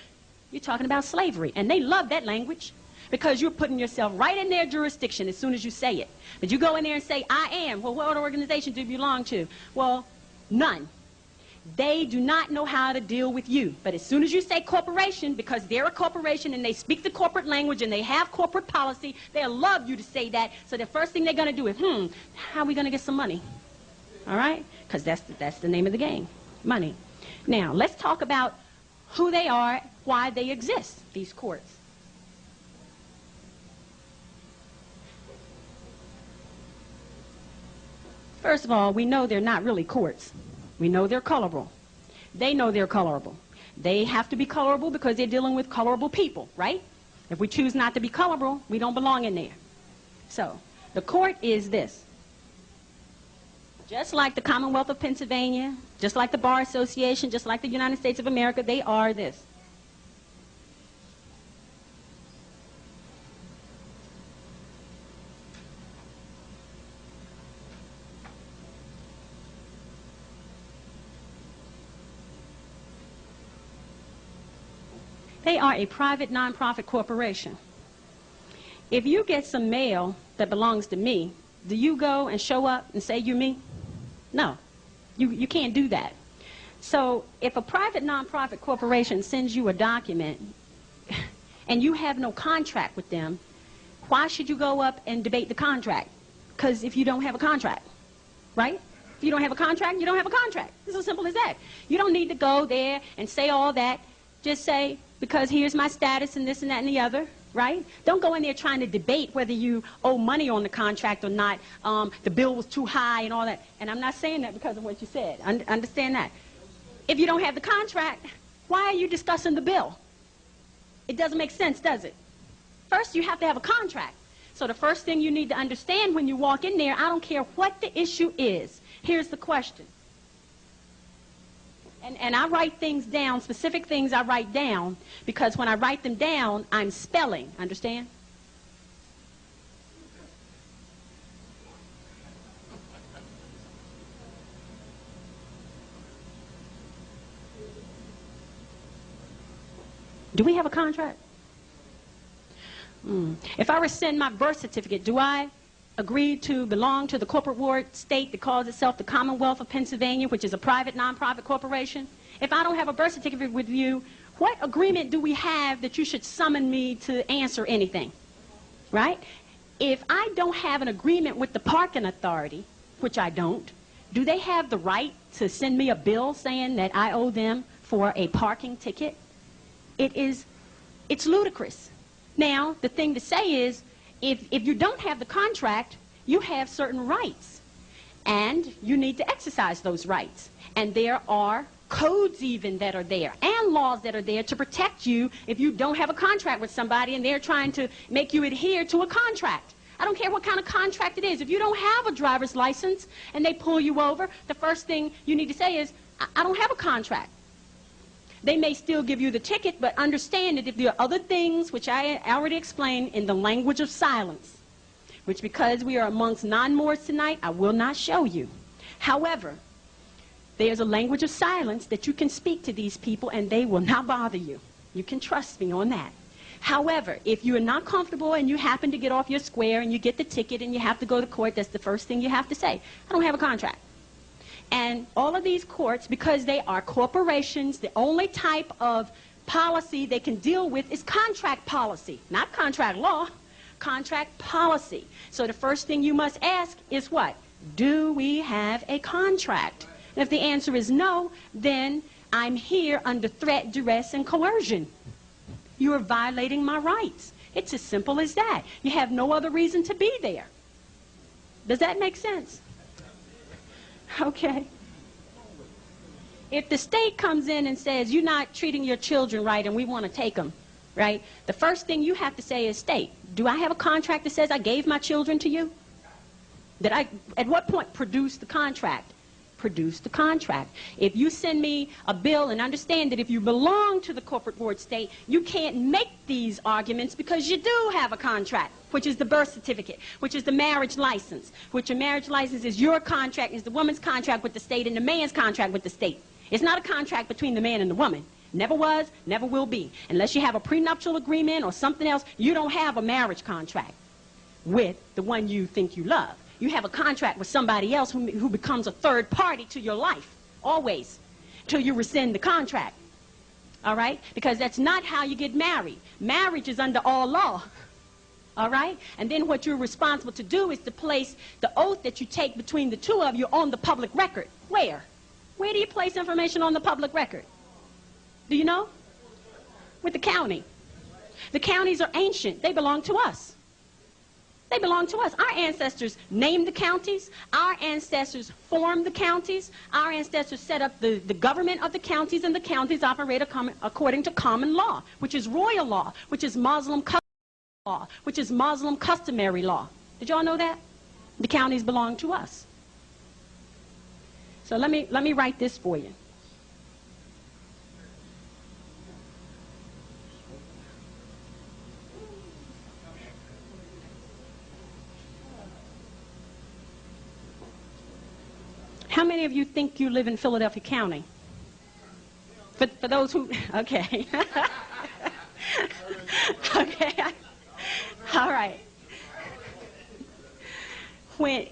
Speaker 1: you're talking about slavery. And they love that language. because you're putting yourself right in their jurisdiction as soon as you say it. But you go in there and say, I am. Well, what organization do you belong to? Well, none. They do not know how to deal with you. But as soon as you say corporation, because they're a corporation and they speak the corporate language and they have corporate policy, they'll love you to say that. So the first thing they're going to do is, hmm, how are we going to get some money? All right? Because that's, the, that's the name of the game, money. Now, let's talk about who they are, why they exist, these courts. First of all, we know they're not really courts. We know they're colorable. They know they're colorable. They have to be colorable because they're dealing with colorable people, right? If we choose not to be colorable, we don't belong in there. So, the court is this. Just like the Commonwealth of Pennsylvania, just like the Bar Association, just like the United States of America, they are this. They are a private nonprofit corporation. If you get some mail that belongs to me, do you go and show up and say you're me? No. You, you can't do that. So if a private nonprofit corporation sends you a document (laughs) and you have no contract with them, why should you go up and debate the contract? Because if you don't have a contract, right? If you don't have a contract, you don't have a contract. It's as simple as that. You don't need to go there and say all that. Just say, because here's my status and this and that and the other, right? Don't go in there trying to debate whether you owe money on the contract or not. Um, the bill was too high and all that. And I'm not saying that because of what you said. Un understand that. If you don't have the contract, why are you discussing the bill? It doesn't make sense, does it? First, you have to have a contract. So the first thing you need to understand when you walk in there, I don't care what the issue is. Here's the question. And, and I write things down, specific things I write down, because when I write them down, I'm spelling. Understand? Do we have a contract? Mm. If I send my birth certificate, do I agree to belong to the corporate ward state that calls itself the Commonwealth of Pennsylvania, which is a private nonprofit corporation? If I don't have a birth certificate with you, what agreement do we have that you should summon me to answer anything? Right? If I don't have an agreement with the parking authority, which I don't, do they have the right to send me a bill saying that I owe them for a parking ticket? It is, it's ludicrous. Now, the thing to say is, if, if you don't have the contract, you have certain rights. And you need to exercise those rights. And there are codes even that are there and laws that are there to protect you if you don't have a contract with somebody and they're trying to make you adhere to a contract. I don't care what kind of contract it is. If you don't have a driver's license and they pull you over, the first thing you need to say is, I, I don't have a contract. They may still give you the ticket, but understand that if there are other things, which I already explained in the language of silence, which because we are amongst non-Moors tonight, I will not show you. However, there's a language of silence that you can speak to these people and they will not bother you. You can trust me on that. However, if you are not comfortable and you happen to get off your square and you get the ticket and you have to go to court, that's the first thing you have to say. I don't have a contract. And all of these courts, because they are corporations, the only type of policy they can deal with is contract policy, not contract law, contract policy. So the first thing you must ask is what? Do we have a contract? And if the answer is no, then I'm here under threat, duress, and coercion. You are violating my rights. It's as simple as that. You have no other reason to be there. Does that make sense? (laughs) Okay. If the state comes in and says, you're not treating your children right and we want to take them, right? The first thing you have to say is, state, do I have a contract that says I gave my children to you? That I, at what point produce the contract? Produce the contract. If you send me a bill and understand that if you belong to the corporate board state, you can't make these arguments because you do have a contract which is the birth certificate, which is the marriage license, which a marriage license is your contract, is the woman's contract with the state and the man's contract with the state. It's not a contract between the man and the woman. Never was, never will be. Unless you have a prenuptial agreement or something else, you don't have a marriage contract with the one you think you love. You have a contract with somebody else who, who becomes a third party to your life, always, till you rescind the contract. All right? Because that's not how you get married. Marriage is under all law. All right? And then what you're responsible to do is to place the oath that you take between the two of you on the public record. Where? Where do you place information on the public record? Do you know? With the county. The counties are ancient. They belong to us. They belong to us. Our ancestors named the counties. Our ancestors formed the counties. Our ancestors set up the, the government of the counties, and the counties operate according to common law, which is royal law, which is Muslim law, which is Muslim customary law. Did y'all know that? The counties belong to us. So let me, let me write this for you. How many of you think you live in Philadelphia County? For, for those who, (laughs) okay. (laughs) okay. (laughs) All right. When,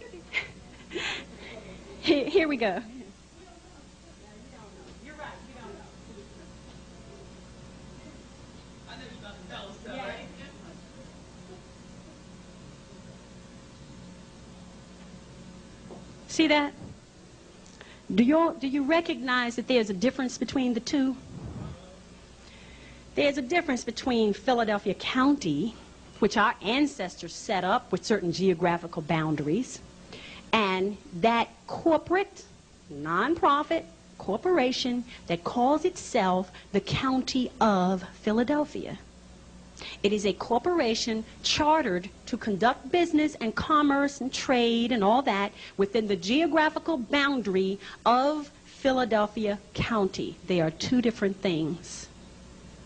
Speaker 1: here, we go. See that? Do you, do you recognize that there's a difference between the two? There's a difference between Philadelphia County, which our ancestors set up with certain geographical boundaries, and that corporate, nonprofit corporation that calls itself the County of Philadelphia. It is a corporation chartered to conduct business and commerce and trade and all that within the geographical boundary of Philadelphia County. They are two different things.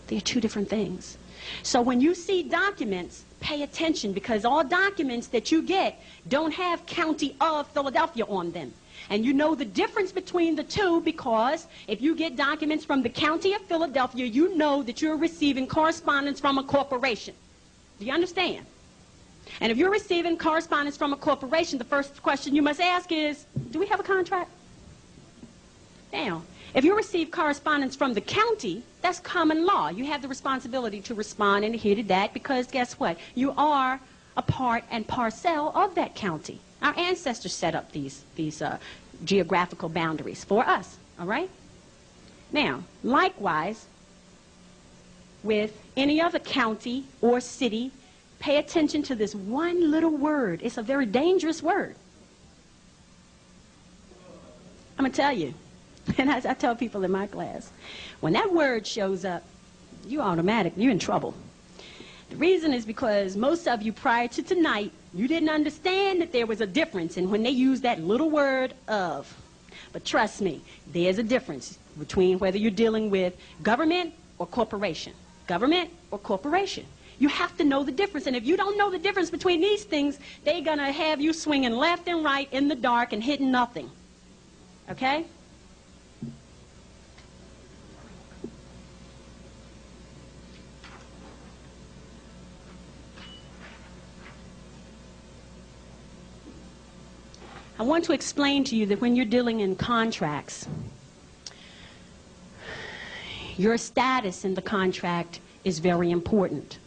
Speaker 1: They are two different things. So when you see documents, pay attention because all documents that you get don't have County of Philadelphia on them. And you know the difference between the two because if you get documents from the County of Philadelphia, you know that you're receiving correspondence from a corporation. Do you understand? And if you're receiving correspondence from a corporation, the first question you must ask is, do we have a contract? Now, if you receive correspondence from the county, that's common law. You have the responsibility to respond and adhere to that because guess what? You are a part and parcel of that county. Our ancestors set up these, these uh, geographical boundaries for us, all right? Now, likewise, with any other county or city, pay attention to this one little word. It's a very dangerous word. I'm going to tell you, (laughs) and I, I tell people in my class, when that word shows up, you automatic, you're in trouble. The reason is because most of you prior to tonight, you didn't understand that there was a difference in when they use that little word of. But trust me, there's a difference between whether you're dealing with government or corporation. Government or corporation. You have to know the difference. And if you don't know the difference between these things, they're going to have you swinging left and right in the dark and hitting nothing. Okay? I want to explain to you that when you're dealing in contracts, your status in the contract is very important.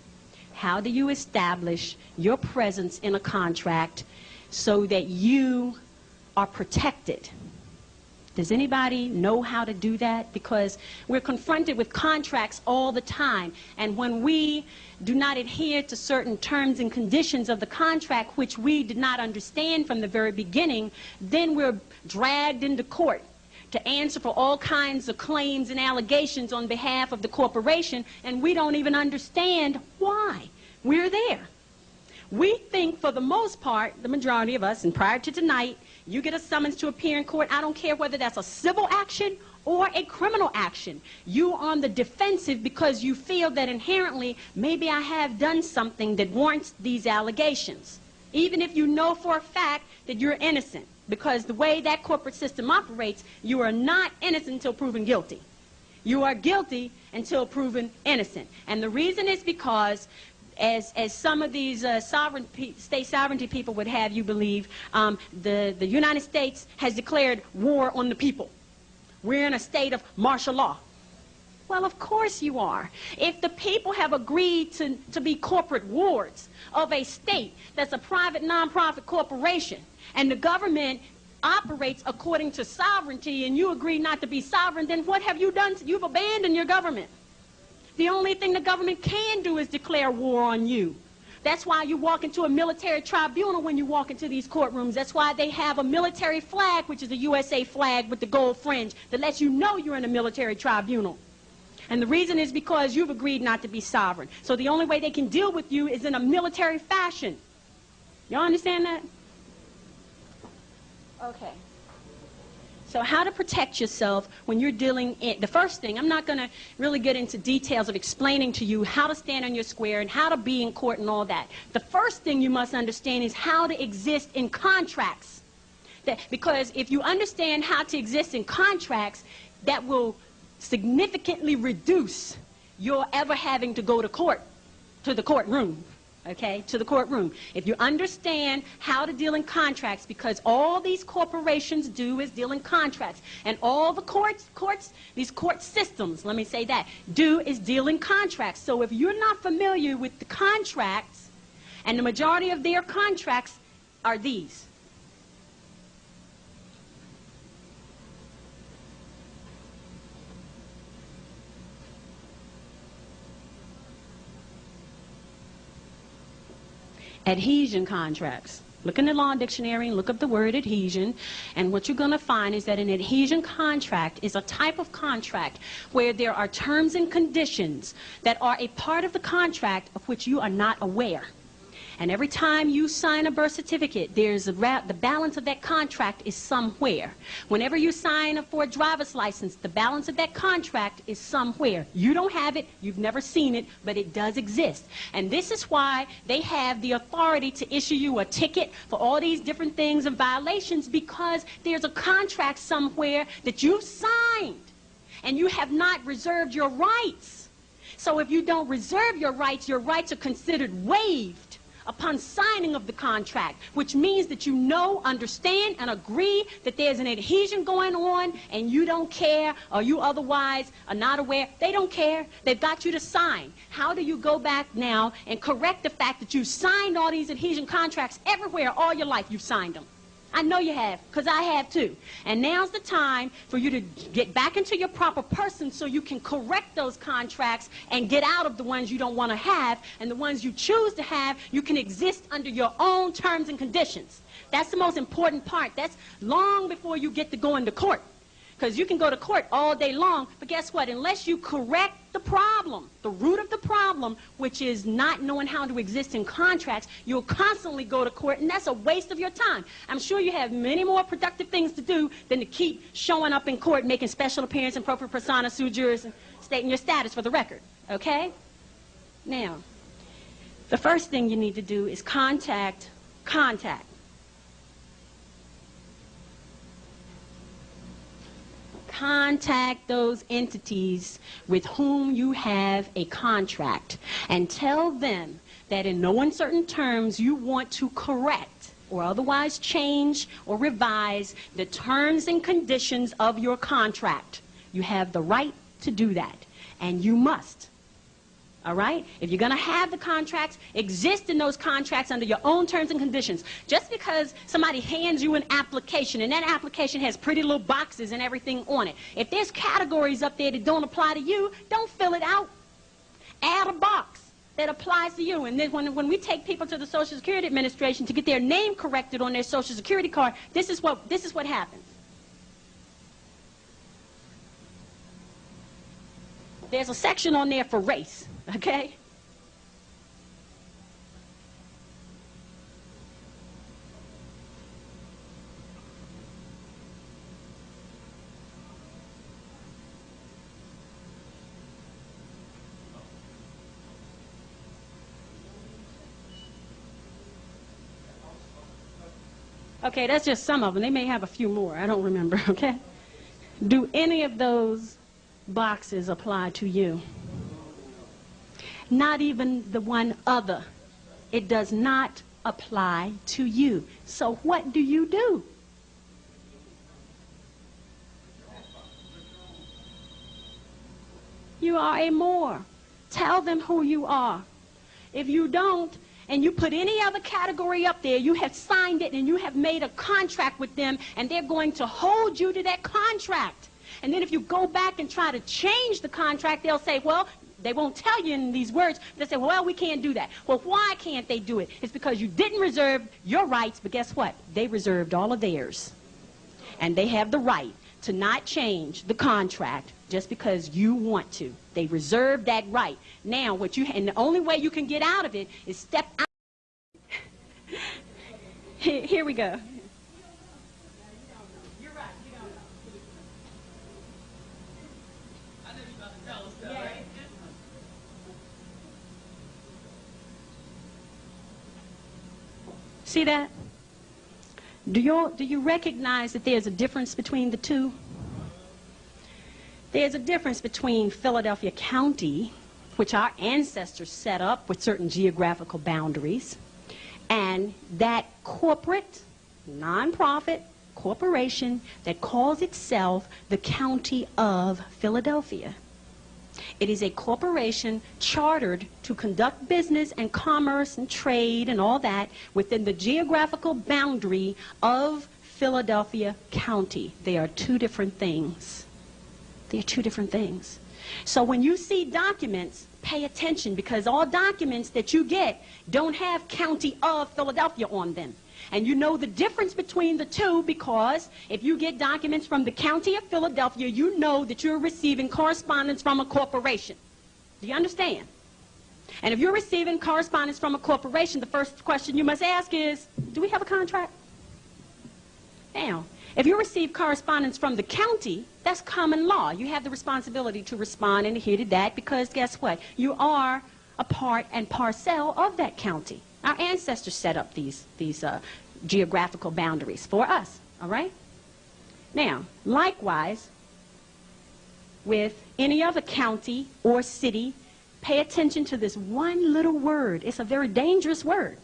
Speaker 1: How do you establish your presence in a contract so that you are protected? Does anybody know how to do that? Because we're confronted with contracts all the time. And when we do not adhere to certain terms and conditions of the contract, which we did not understand from the very beginning, then we're dragged into court to answer for all kinds of claims and allegations on behalf of the corporation, and we don't even understand why we're there. We think, for the most part, the majority of us, and prior to tonight, you get a summons to appear in court. I don't care whether that's a civil action or a criminal action. You on the defensive because you feel that inherently maybe I have done something that warrants these allegations. Even if you know for a fact that you're innocent. Because the way that corporate system operates, you are not innocent until proven guilty. You are guilty until proven innocent. And the reason is because as, as some of these uh, sovereign state sovereignty people would have you believe, um, the, the United States has declared war on the people. We're in a state of martial law. Well, of course you are. If the people have agreed to, to be corporate wards of a state that's a private nonprofit corporation, and the government operates according to sovereignty, and you agree not to be sovereign, then what have you done? You've abandoned your government. The only thing the government can do is declare war on you. That's why you walk into a military tribunal when you walk into these courtrooms. That's why they have a military flag, which is a USA flag with the gold fringe, that lets you know you're in a military tribunal. And the reason is because you've agreed not to be sovereign. So the only way they can deal with you is in a military fashion. Y'all understand that? Okay. So how to protect yourself when you're dealing in, the first thing, I'm not going to really get into details of explaining to you how to stand on your square and how to be in court and all that. The first thing you must understand is how to exist in contracts. That, because if you understand how to exist in contracts, that will significantly reduce your ever having to go to court, to the courtroom okay, to the courtroom. If you understand how to deal in contracts, because all these corporations do is deal in contracts, and all the courts, courts, these court systems, let me say that, do is deal in contracts. So if you're not familiar with the contracts, and the majority of their contracts are these. Adhesion contracts. Look in the law dictionary and look up the word adhesion, and what you're going to find is that an adhesion contract is a type of contract where there are terms and conditions that are a part of the contract of which you are not aware. And every time you sign a birth certificate, there's a the balance of that contract is somewhere. Whenever you sign a for a driver's license, the balance of that contract is somewhere. You don't have it, you've never seen it, but it does exist. And this is why they have the authority to issue you a ticket for all these different things and violations because there's a contract somewhere that you've signed and you have not reserved your rights. So if you don't reserve your rights, your rights are considered waived upon signing of the contract, which means that you know, understand, and agree that there's an adhesion going on and you don't care or you otherwise are not aware. They don't care. They've got you to sign. How do you go back now and correct the fact that you signed all these adhesion contracts everywhere all your life you've signed them? I know you have, because I have too. And now's the time for you to get back into your proper person so you can correct those contracts and get out of the ones you don't want to have. And the ones you choose to have, you can exist under your own terms and conditions. That's the most important part. That's long before you get to go into court. Because you can go to court all day long, but guess what? Unless you correct the problem, the root of the problem, which is not knowing how to exist in contracts, you'll constantly go to court, and that's a waste of your time. I'm sure you have many more productive things to do than to keep showing up in court, making special appearance in propria persona sui juris, and stating your status for the record. Okay? Now, the first thing you need to do is contact, contact contact those entities with whom you have a contract and tell them that in no uncertain terms you want to correct or otherwise change or revise the terms and conditions of your contract. You have the right to do that, and you must. All right? If you're going to have the contracts, exist in those contracts under your own terms and conditions. Just because somebody hands you an application and that application has pretty little boxes and everything on it, if there's categories up there that don't apply to you, don't fill it out. Add a box that applies to you. And then when, when we take people to the Social Security Administration to get their name corrected on their Social Security card, this is what, this is what happens. There's a section on there for race. Okay? Okay, that's just some of them. They may have a few more. I don't remember, (laughs) okay? Do any of those boxes apply to you. Not even the one other. It does not apply to you. So what do you do? You are a Moor. Tell them who you are. If you don't, and you put any other category up there, you have signed it and you have made a contract with them, and they're going to hold you to that contract. And then if you go back and try to change the contract, they'll say, well, they won't tell you in these words. They'll say, well, we can't do that. Well, why can't they do it? It's because you didn't reserve your rights, but guess what? They reserved all of theirs. And they have the right to not change the contract just because you want to. They reserve that right. Now, what you and the only way you can get out of it is step out. (laughs) here we go. See that? Do you, do you recognize that there's a difference between the two? There's a difference between Philadelphia County, which our ancestors set up with certain geographical boundaries, and that corporate, nonprofit corporation that calls itself the County of Philadelphia. It is a corporation chartered to conduct business and commerce and trade and all that within the geographical boundary of Philadelphia County. They are two different things. They are two different things. So when you see documents, pay attention because all documents that you get don't have County of Philadelphia on them. And you know the difference between the two because if you get documents from the County of Philadelphia, you know that you're receiving correspondence from a corporation. Do you understand? And if you're receiving correspondence from a corporation, the first question you must ask is, do we have a contract? Now, if you receive correspondence from the county, that's common law. You have the responsibility to respond and adhere to that because guess what? You are a part and parcel of that county. Our ancestors set up these, these uh, geographical boundaries for us, all right? Now, likewise, with any other county or city, pay attention to this one little word. It's a very dangerous word.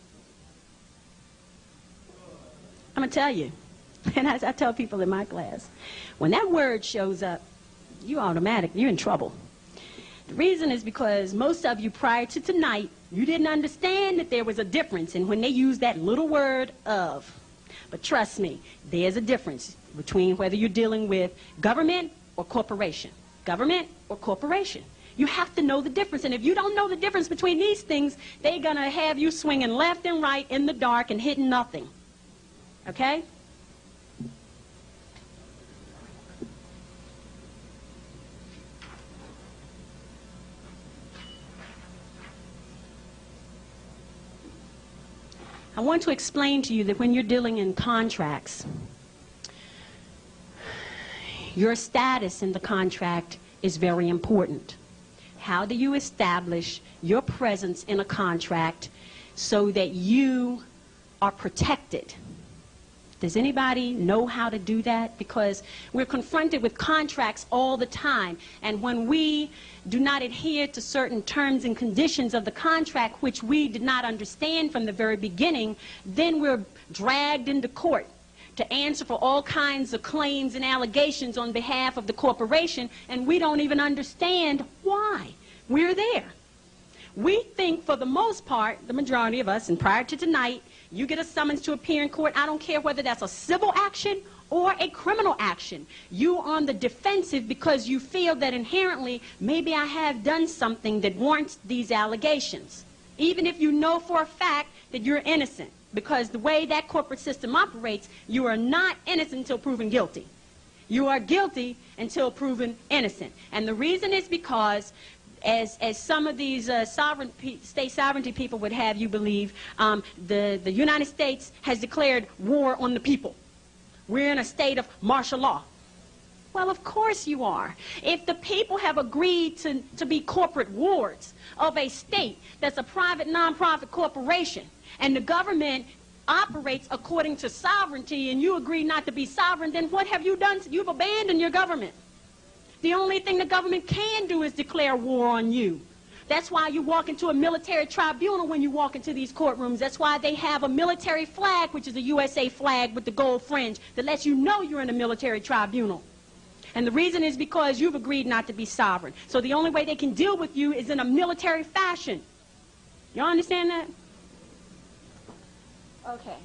Speaker 1: I'm going to tell you, (laughs) and as I tell people in my class, when that word shows up, you automatic, you're in trouble. The reason is because most of you prior to tonight, you didn't understand that there was a difference in when they used that little word of. But trust me, there's a difference between whether you're dealing with government or corporation. Government or corporation. You have to know the difference. And if you don't know the difference between these things, they're going to have you swinging left and right in the dark and hitting nothing. Okay? I want to explain to you that when you're dealing in contracts, your status in the contract is very important. How do you establish your presence in a contract so that you are protected? Does anybody know how to do that? Because we're confronted with contracts all the time. And when we do not adhere to certain terms and conditions of the contract, which we did not understand from the very beginning, then we're dragged into court to answer for all kinds of claims and allegations on behalf of the corporation, and we don't even understand why we're there. We think, for the most part, the majority of us, and prior to tonight, you get a summons to appear in court. I don't care whether that's a civil action or a criminal action. You on the defensive because you feel that inherently maybe I have done something that warrants these allegations. Even if you know for a fact that you're innocent. Because the way that corporate system operates, you are not innocent until proven guilty. You are guilty until proven innocent. And the reason is because as, as some of these uh, sovereign state sovereignty people would have you believe, um, the, the United States has declared war on the people. We're in a state of martial law. Well, of course you are. If the people have agreed to, to be corporate wards of a state that's a private nonprofit corporation, and the government operates according to sovereignty, and you agree not to be sovereign, then what have you done? You've abandoned your government. The only thing the government can do is declare war on you. That's why you walk into a military tribunal when you walk into these courtrooms. That's why they have a military flag, which is a USA flag with the gold fringe, that lets you know you're in a military tribunal. And the reason is because you've agreed not to be sovereign. So the only way they can deal with you is in a military fashion. Y'all understand that? Okay.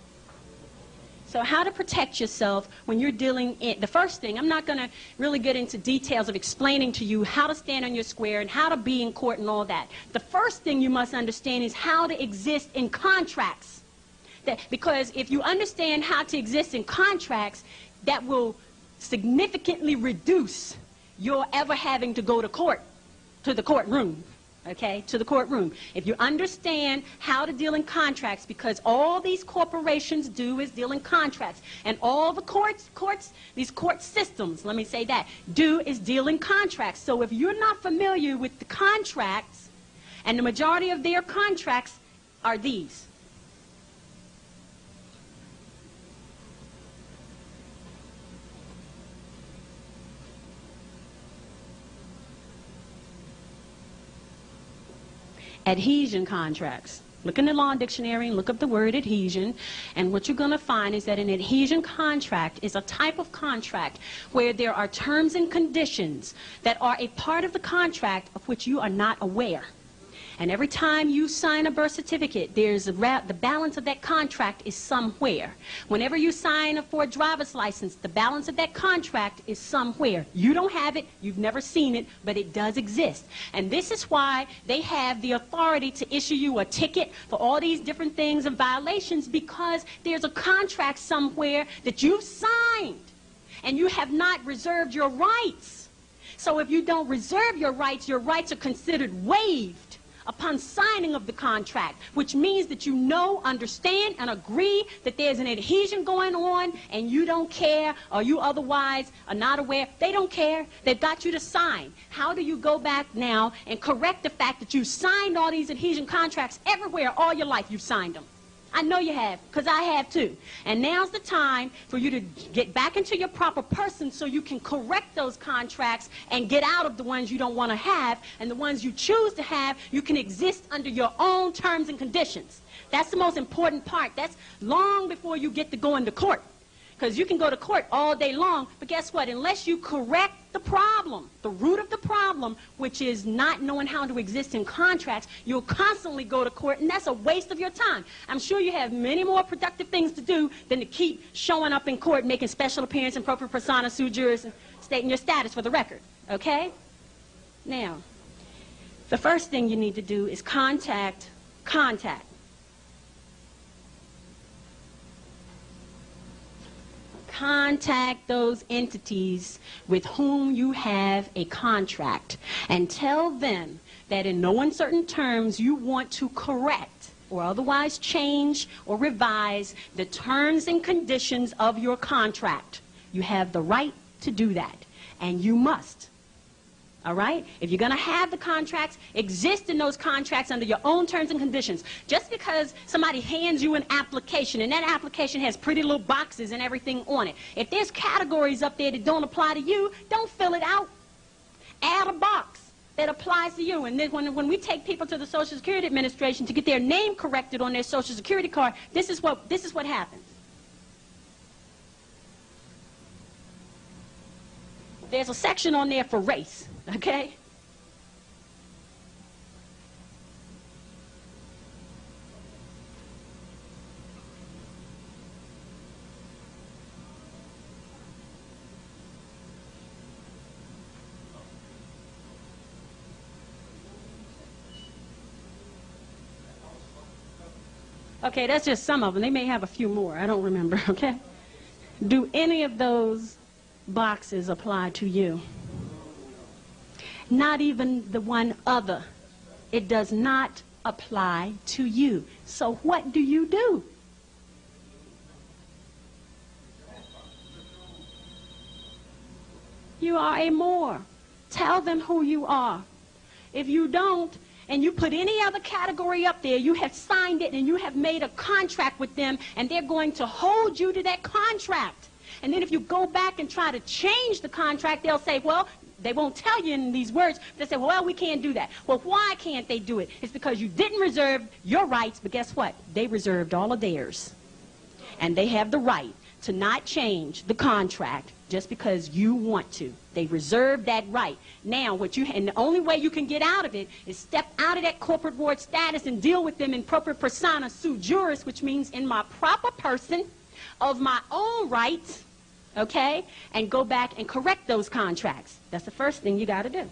Speaker 1: So how to protect yourself when you're dealing in, the first thing, I'm not going to really get into details of explaining to you how to stand on your square and how to be in court and all that. The first thing you must understand is how to exist in contracts. That, because if you understand how to exist in contracts, that will significantly reduce your ever having to go to court, to the courtroom okay, to the courtroom. If you understand how to deal in contracts, because all these corporations do is deal in contracts, and all the courts, courts, these court systems, let me say that, do is deal in contracts. So if you're not familiar with the contracts, and the majority of their contracts are these. Adhesion contracts. Look in the law dictionary and look up the word adhesion. And what you're going to find is that an adhesion contract is a type of contract where there are terms and conditions that are a part of the contract of which you are not aware. And every time you sign a birth certificate, there's a the balance of that contract is somewhere. Whenever you sign a for a driver's license, the balance of that contract is somewhere. You don't have it, you've never seen it, but it does exist. And this is why they have the authority to issue you a ticket for all these different things and violations because there's a contract somewhere that you've signed and you have not reserved your rights. So if you don't reserve your rights, your rights are considered waived upon signing of the contract, which means that you know, understand, and agree that there's an adhesion going on and you don't care or you otherwise are not aware. They don't care. They've got you to sign. How do you go back now and correct the fact that you signed all these adhesion contracts everywhere all your life you've signed them? I know you have, because I have too. And now's the time for you to get back into your proper person so you can correct those contracts and get out of the ones you don't want to have. And the ones you choose to have, you can exist under your own terms and conditions. That's the most important part. That's long before you get to go into court. Because you can go to court all day long, but guess what? Unless you correct the problem, the root of the problem, which is not knowing how to exist in contracts, you'll constantly go to court, and that's a waste of your time. I'm sure you have many more productive things to do than to keep showing up in court, making special appearance in propria persona, sui juris, and stating your status for the record. Okay? Now, the first thing you need to do is contact contact. Contact those entities with whom you have a contract and tell them that in no uncertain terms you want to correct or otherwise change or revise the terms and conditions of your contract. You have the right to do that, and you must. All right? If you're going to have the contracts, exist in those contracts under your own terms and conditions. Just because somebody hands you an application and that application has pretty little boxes and everything on it, if there's categories up there that don't apply to you, don't fill it out. Add a box that applies to you. And then when, when we take people to the Social Security Administration to get their name corrected on their Social Security card, this is what, this is what happens. There's a section on there for race. Okay? Okay, that's just some of them. They may have a few more. I don't remember, (laughs) okay? Do any of those boxes apply to you? Not even the one other. It does not apply to you. So what do you do? You are a Moor. Tell them who you are. If you don't, and you put any other category up there, you have signed it and you have made a contract with them, and they're going to hold you to that contract. And then if you go back and try to change the contract, they'll say, well, They won't tell you in these words. They say, well, we can't do that. Well, why can't they do it? It's because you didn't reserve your rights, but guess what? They reserved all of theirs. And they have the right to not change the contract just because you want to. They reserve that right. Now, what you and the only way you can get out of it is step out of that corporate board status and deal with them in propria persona sui juris, which means in my proper person of my own rights, okay, and go back and correct those contracts. That's the first thing you got to do.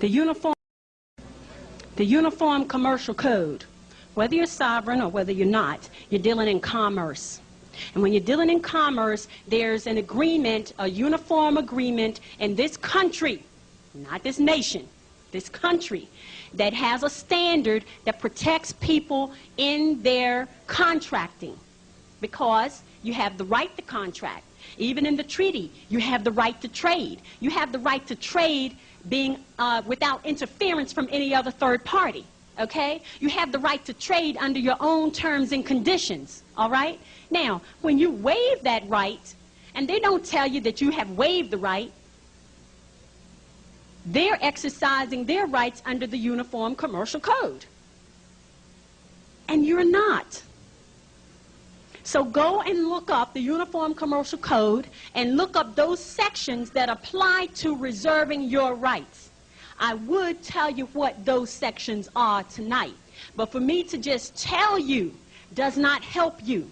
Speaker 1: The uniform, the Uniform Commercial Code, whether you're sovereign or whether you're not, you're dealing in commerce. And when you're dealing in commerce, there's an agreement, a uniform agreement in this country, not this nation, this country, that has a standard that protects people in their contracting because you have the right to contract. Even in the treaty, you have the right to trade. You have the right to trade being uh, without interference from any other third party. Okay? You have the right to trade under your own terms and conditions. All right? Now, when you waive that right, and they don't tell you that you have waived the right, they're exercising their rights under the Uniform Commercial Code. And you're not. So go and look up the Uniform Commercial Code and look up those sections that apply to reserving your rights. I would tell you what those sections are tonight, but for me to just tell you does not help you.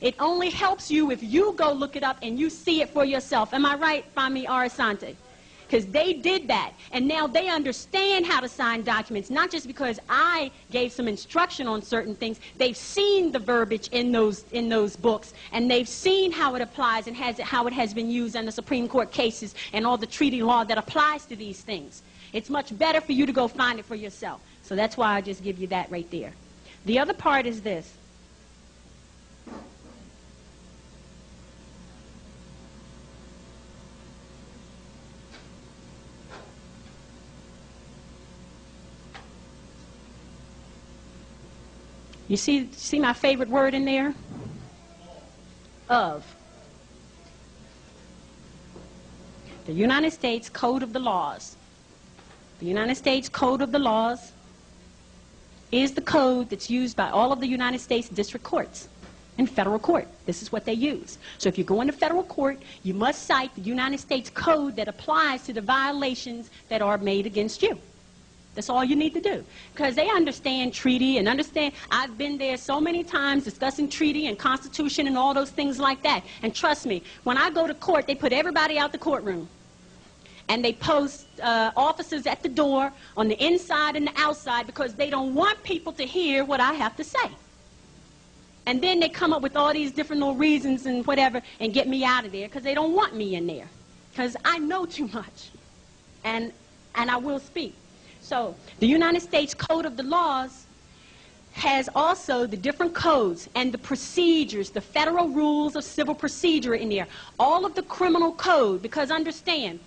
Speaker 1: It only helps you if you go look it up and you see it for yourself. Am I right, Fami Arasante? because they did that. And now they understand how to sign documents, not just because I gave some instruction on certain things. They've seen the verbiage in those, in those books, and they've seen how it applies and has, how it has been used in the Supreme Court cases and all the treaty law that applies to these things. It's much better for you to go find it for yourself. So that's why I just give you that right there. The other part is this. You see, see my favorite word in there? Of. The United States Code of the Laws. The United States Code of the Laws is the code that's used by all of the United States district courts and federal court. This is what they use. So if you go into federal court, you must cite the United States Code that applies to the violations that are made against you. That's all you need to do. Because they understand treaty and understand, I've been there so many times discussing treaty and constitution and all those things like that. And trust me, when I go to court, they put everybody out the courtroom. And they post uh, officers at the door on the inside and the outside because they don't want people to hear what I have to say. And then they come up with all these different little reasons and whatever and get me out of there because they don't want me in there. Because I know (laughs) too much. And, and I will speak. So the United States Code of the Laws has also the different codes and the procedures, the federal rules of civil procedure in there, all of the criminal code, because understand,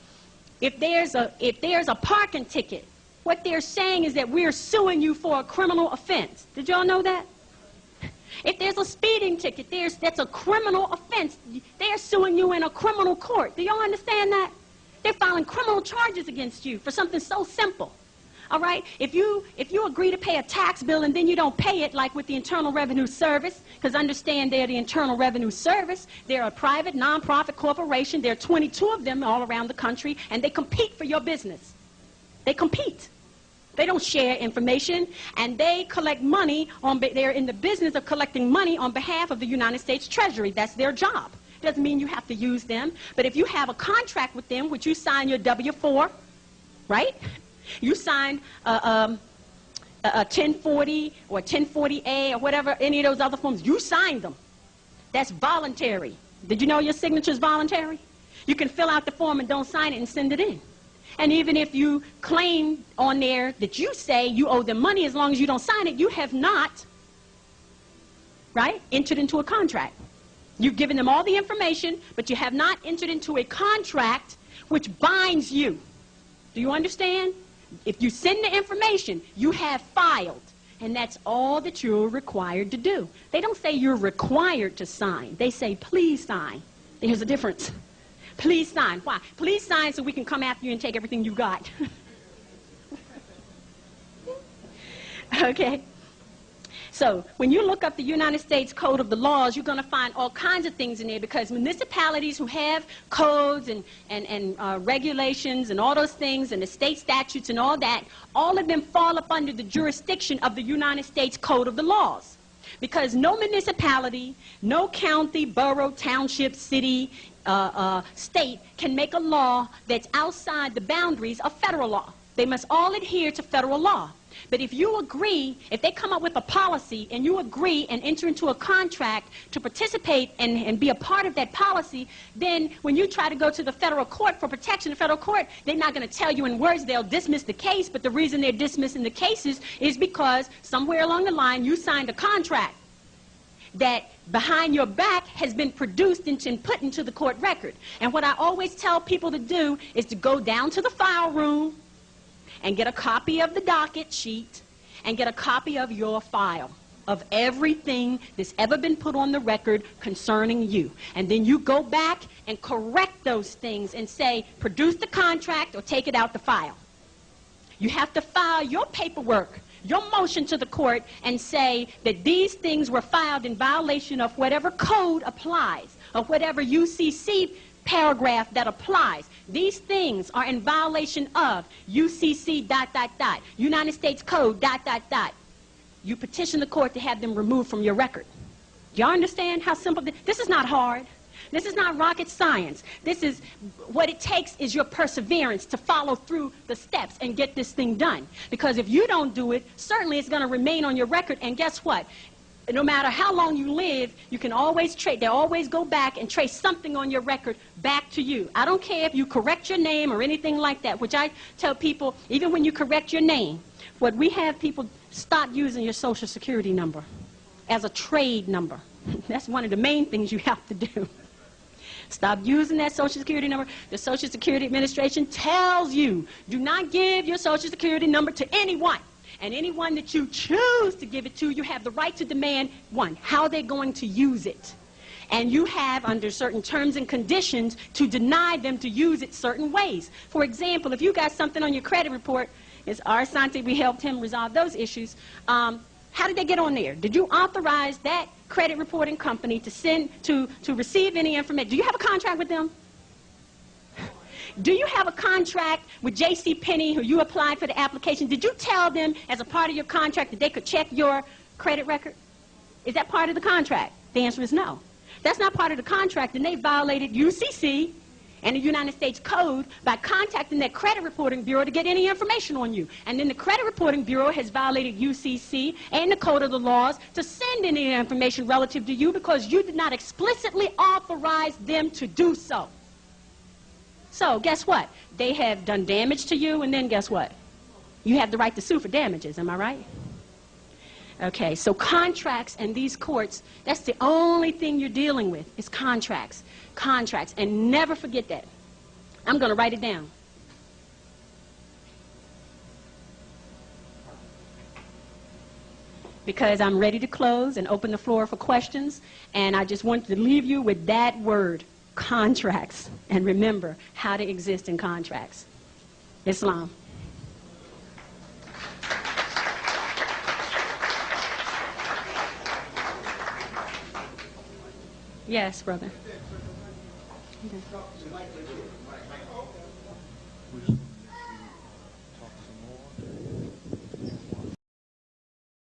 Speaker 1: if there's a, if there's a parking ticket, what they're saying is that we're suing you for a criminal offense. Did y'all know that? If there's a speeding ticket, there's, that's a criminal offense. They're suing you in a criminal court. Do y'all understand that? They're filing criminal charges against you for something so simple. All right? If you, if you agree to pay a tax bill and then you don't pay it, like with the Internal Revenue Service, because understand they're the Internal Revenue Service, they're a private, nonprofit corporation. There are 22 of them all around the country, and they compete for your business. They compete. They don't share information, and they collect money on, they're in the business of collecting money on behalf of the United States Treasury. That's their job. Doesn't mean you have to use them, but if you have a contract with them, which you sign your W-4, right? You signed a, um, a, a 1040 or 1040A or whatever, any of those other forms. You signed them. That's voluntary. Did you know your signature is voluntary? You can fill out the form and don't sign it and send it in. And even if you claim on there that you say you owe them money as long as you don't sign it, you have not, right, entered into a contract. You've given them all the information, but you have not entered into a contract which binds you. Do you understand? If you send the information, you have filed. And that's all that you're required to do. They don't say you're required to sign. They say, please sign. There's a difference. (laughs) Please sign. Why? Please sign so we can come after you and take everything you got. (laughs) okay? So when you look up the United States Code of the Laws, you're going to find all kinds of things in there because municipalities who have codes and, and, and uh, regulations and all those things and the state statutes and all that, all of them fall up under the jurisdiction of the United States Code of the Laws. Because no municipality, no county, borough, township, city, uh, uh, state can make a law that's outside the boundaries of federal law. They must all adhere to federal law. But if you agree, if they come up with a policy and you agree and enter into a contract to participate and, and be a part of that policy, then when you try to go to the federal court for protection, the federal court, they're not going to tell you in words they'll dismiss the case, but the reason they're dismissing the cases is because somewhere along the line you signed a contract that behind your back has been produced and put into the court record. And what I always tell people to do is to go down to the file room, and get a copy of the docket sheet and get a copy of your file of everything that's ever been put on the record concerning you. And then you go back and correct those things and say, produce the contract or take it out the file. You have to file your paperwork, your motion to the court and say that these things were filed in violation of whatever code applies, or whatever UCC paragraph that applies. These things are in violation of UCC dot dot dot, United States Code dot dot dot. You petition the court to have them removed from your record. Y'all understand how simple this, this is not hard. This is not rocket science. This is what it takes is your perseverance to follow through the steps and get this thing done. Because if you don't do it, certainly it's going to remain on your record. And guess what? No matter how long you live, you can always trace, they always go back and trace something on your record back to you. I don't care if you correct your name or anything like that, which I tell people, even when you correct your name, what we have people stop using your social security number as a trade number. (laughs) That's one of the main things you have to do. Stop using that Social Security number. The Social Security Administration tells you, do not give your Social Security number to anyone. And anyone that you choose to give it to, you have the right to demand, one, how they're going to use it. And you have, under certain terms and conditions, to deny them to use it certain ways. For example, if you got something on your credit report, it's our Asante, we helped him resolve those issues. Um, how did they get on there? Did you authorize that credit reporting company to send, to, to receive any information? Do you have a contract with them? Do you have a contract with J.C. Penney who you applied for the application? Did you tell them as a part of your contract that they could check your credit record? Is that part of the contract? The answer is no. That's not part of the contract, and they violated UCC and the United States Code by contacting that credit reporting bureau to get any information on you. And then the credit reporting bureau has violated UCC and the Code of the Laws to send any information relative to you because you did not explicitly authorize them to do so. So guess what? They have done damage to you, and then guess what? You have the right to sue for damages, am I right? Okay, so contracts and these courts, that's the only thing you're dealing with is contracts. Contracts, and never forget that. I'm going to write it down. Because I'm ready to close and open the floor for questions, and I just want to leave you with that word contracts and remember how to exist in contracts. Islam. Yes, brother. Okay.